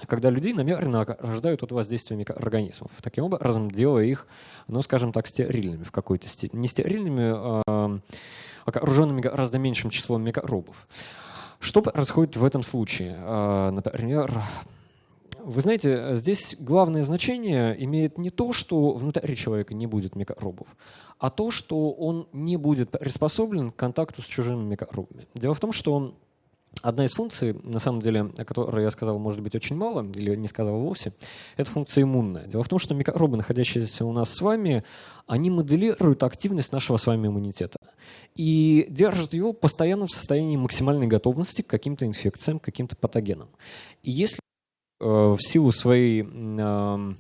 когда людей намеренно рождают от воздействия микроорганизмов, таким образом делая их, ну, скажем так, стерильными в какой-то степени. Не стерильными, а окруженными гораздо меньшим числом микробов. Что происходит в этом случае? А, например, вы знаете, здесь главное значение имеет не то, что внутри человека не будет микробов, а то, что он не будет приспособлен к контакту с чужими микробами. Дело в том, что Одна из функций, на самом деле, о которой я сказал, может быть, очень мало, или не сказал вовсе, это функция иммунная. Дело в том, что микробы, находящиеся у нас с вами, они моделируют активность нашего с вами иммунитета и держат его постоянно в состоянии максимальной готовности к каким-то инфекциям, к каким-то патогенам. И если э, в силу своей э,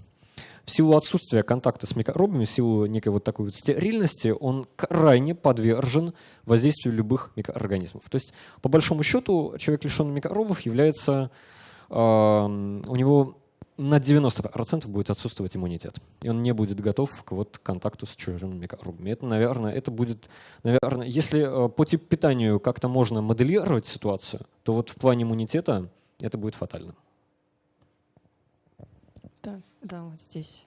в силу отсутствия контакта с микробами, в силу некой вот такой вот стерильности, он крайне подвержен воздействию любых микроорганизмов. То есть, по большому счету, человек, лишенный микробов, является, э, у него на 90% будет отсутствовать иммунитет. И он не будет готов к вот контакту с чужими микробами. Это, наверное, это будет, наверное, если э, по типу питанию как-то можно моделировать ситуацию, то вот в плане иммунитета это будет фатально. Да, вот здесь.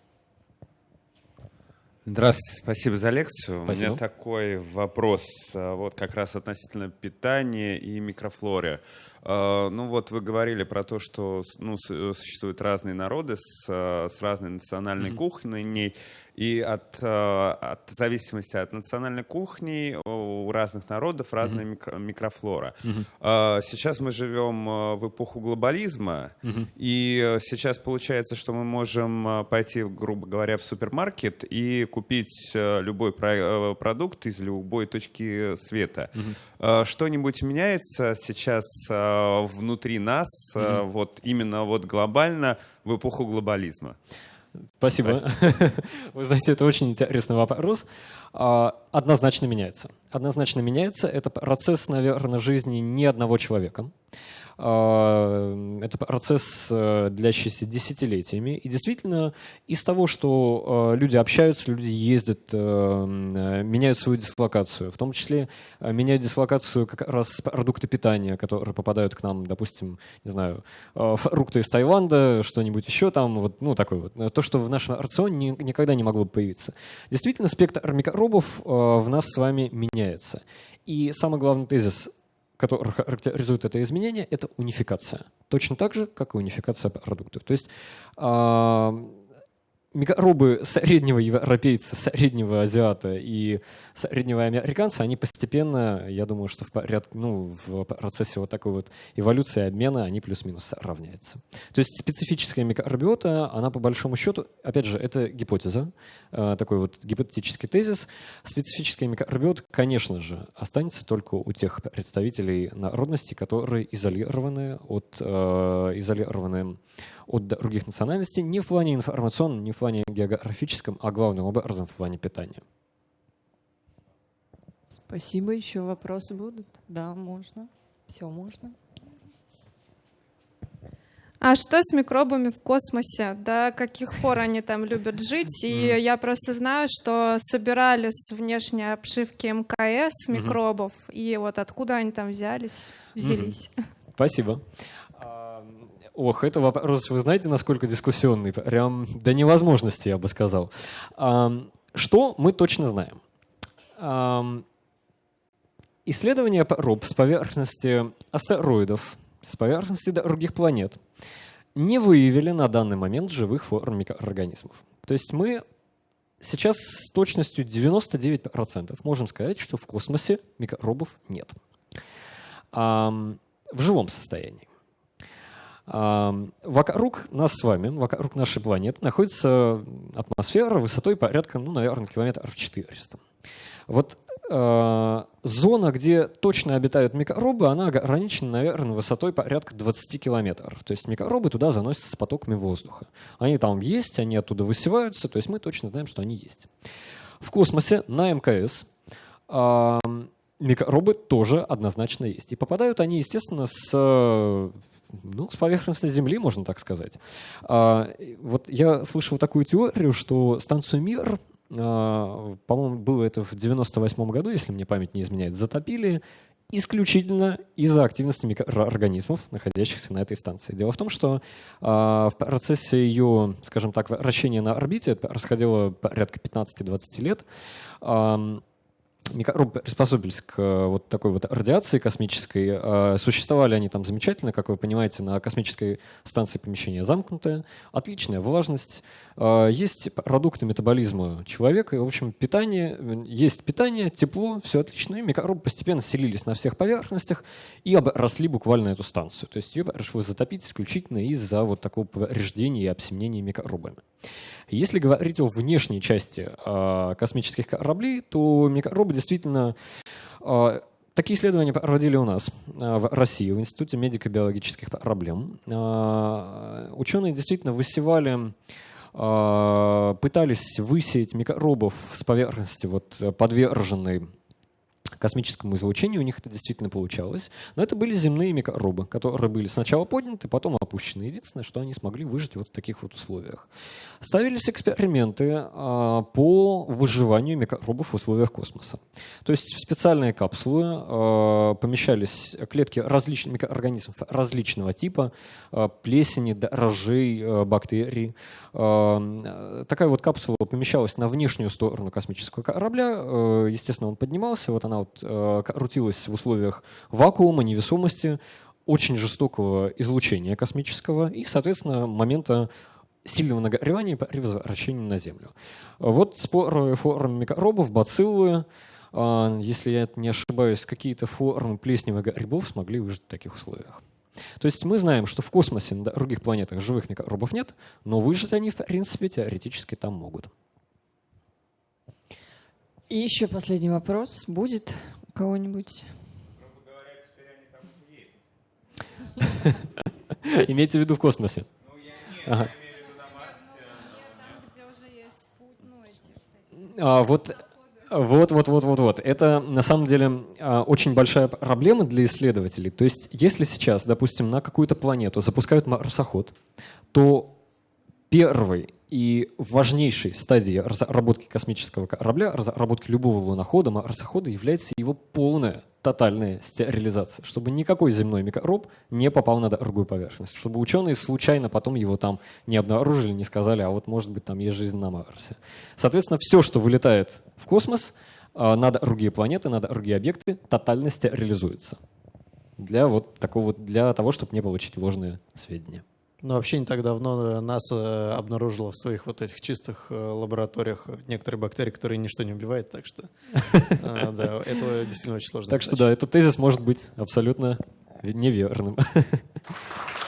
Здравствуйте, спасибо за лекцию. Спасибо. У меня такой вопрос, а, вот как раз относительно питания и микрофлоры. А, ну вот вы говорили про то, что ну, существуют разные народы с, с разной национальной mm-hmm. кухней. И от, э, от зависимости от национальной кухни у разных народов разная mm-hmm. микро, микрофлора. Mm-hmm. Сейчас мы живем э, в эпоху глобализма, mm-hmm. и сейчас получается, что мы можем э, пойти, грубо говоря, в супермаркет и купить любой про- продукт из любой точки света. Mm-hmm. Что-нибудь меняется сейчас внутри нас, mm-hmm. вот именно вот глобально в эпоху глобализма? Спасибо. Вы знаете, это очень интересный вопрос. А, однозначно меняется. Однозначно меняется. Это процесс, наверное, жизни не одного человека. А, это процесс, э, длящийся десятилетиями. И действительно, из того, что э, люди общаются, люди ездят, э, меняют свою дислокацию, в том числе меняют дислокацию как раз продукты питания, которые попадают к нам, допустим, не знаю, фрукты из Таиланда, что-нибудь еще там, вот, ну, такой вот. То, что в нашем рационе никогда не могло бы появиться. Действительно, спектр микробов в нас с вами меняется. И самый главный тезис который характеризует это изменение, это унификация. Точно так же, как и унификация продуктов. То есть микробы среднего европейца, среднего азиата и среднего американца, они постепенно, я думаю, что в, порядке, ну, в процессе вот такой вот эволюции обмена они плюс-минус равняются. То есть специфическая микробиота, она по большому счету, опять же, это гипотеза, э, такой вот гипотетический тезис. Специфическая микробиота, конечно же, останется только у тех представителей народности, которые изолированы от, э, изолированы от других национальностей не в плане информационном, не в плане географическом, а главным образом в плане питания. Спасибо. Еще вопросы будут? Да, можно. Все можно. А что с микробами в космосе? До каких пор они там любят жить? И я просто знаю, что собирали с внешней обшивки МКС микробов, и вот откуда они там взялись, взялись. Спасибо. Ох, это вопрос, вы знаете, насколько дискуссионный? Прям до невозможности, я бы сказал. Что мы точно знаем? Исследования проб с поверхности астероидов, с поверхности других планет не выявили на данный момент живых форм микроорганизмов. То есть мы сейчас с точностью 99% можем сказать, что в космосе микробов нет. В живом состоянии. Вокруг нас с вами, вокруг нашей планеты находится атмосфера высотой порядка, ну, наверное, километров 400. Вот э, зона, где точно обитают микробы, она ограничена, наверное, высотой порядка 20 километров. То есть микробы туда заносятся с потоками воздуха. Они там есть, они оттуда высеваются, то есть мы точно знаем, что они есть. В космосе на МКС микробы тоже однозначно есть. И попадают они, естественно, с ну, с поверхности Земли, можно так сказать. А, вот я слышал такую теорию, что станцию «Мир», а, по-моему, было это в 98 году, если мне память не изменяет, затопили исключительно из-за активности микроорганизмов, находящихся на этой станции. Дело в том, что э, в процессе ее, скажем так, вращения на орбите, это происходило порядка 15-20 лет, э, микробы приспособились к э, вот такой вот радиации космической. Э, существовали они там замечательно, как вы понимаете, на космической станции помещение замкнутое, отличная влажность, есть продукты метаболизма человека, и, в общем, питание, есть питание, тепло, все отлично, и микробы постепенно селились на всех поверхностях и обросли буквально эту станцию. То есть ее пришлось затопить исключительно из-за вот такого повреждения и обсемнения микробами. Если говорить о внешней части э, космических кораблей, то микробы действительно... Э, такие исследования проводили у нас в России, в Институте медико-биологических проблем. Ученые действительно высевали пытались высеять микробов с поверхности вот, подверженной космическому излучению у них это действительно получалось. Но это были земные микробы, которые были сначала подняты, потом опущены. Единственное, что они смогли выжить вот в таких вот условиях. Ставились эксперименты а, по выживанию микробов в условиях космоса. То есть в специальные капсулы а, помещались клетки различных микроорганизмов различного типа, а, плесени, дрожжей, бактерий. А, такая вот капсула помещалась на внешнюю сторону космического корабля. А, естественно, он поднимался, вот она вот э, крутилась в условиях вакуума, невесомости, очень жестокого излучения космического и, соответственно, момента сильного нагревания при возвращении на Землю. Вот споры формы микробов, бациллы, э, если я не ошибаюсь, какие-то формы плесневых грибов смогли выжить в таких условиях. То есть мы знаем, что в космосе на других планетах живых микробов нет, но выжить они, в принципе, теоретически там могут. И еще последний вопрос. Будет у кого-нибудь? Имеется в виду в космосе? А, вот вот, вот, вот, вот, вот. Это на самом деле а, очень большая проблема для исследователей. То есть, если сейчас, допустим, на какую-то планету запускают марсоход, то первый и важнейшей стадией разработки космического корабля, разработки любого лунохода, марсохода является его полная, тотальная стерилизация, чтобы никакой земной микроб не попал на другую поверхность, чтобы ученые случайно потом его там не обнаружили, не сказали, а вот может быть там есть жизнь на Марсе. Соответственно, все, что вылетает в космос, а, на другие планеты, на другие объекты, тотально стерилизуется для вот такого, для того, чтобы не получить ложные сведения. Ну, вообще не так давно НАСА обнаружила в своих вот этих чистых э, лабораториях некоторые бактерии, которые ничто не убивает, так что э, да, это действительно очень сложно. Так что да, этот тезис может быть абсолютно неверным.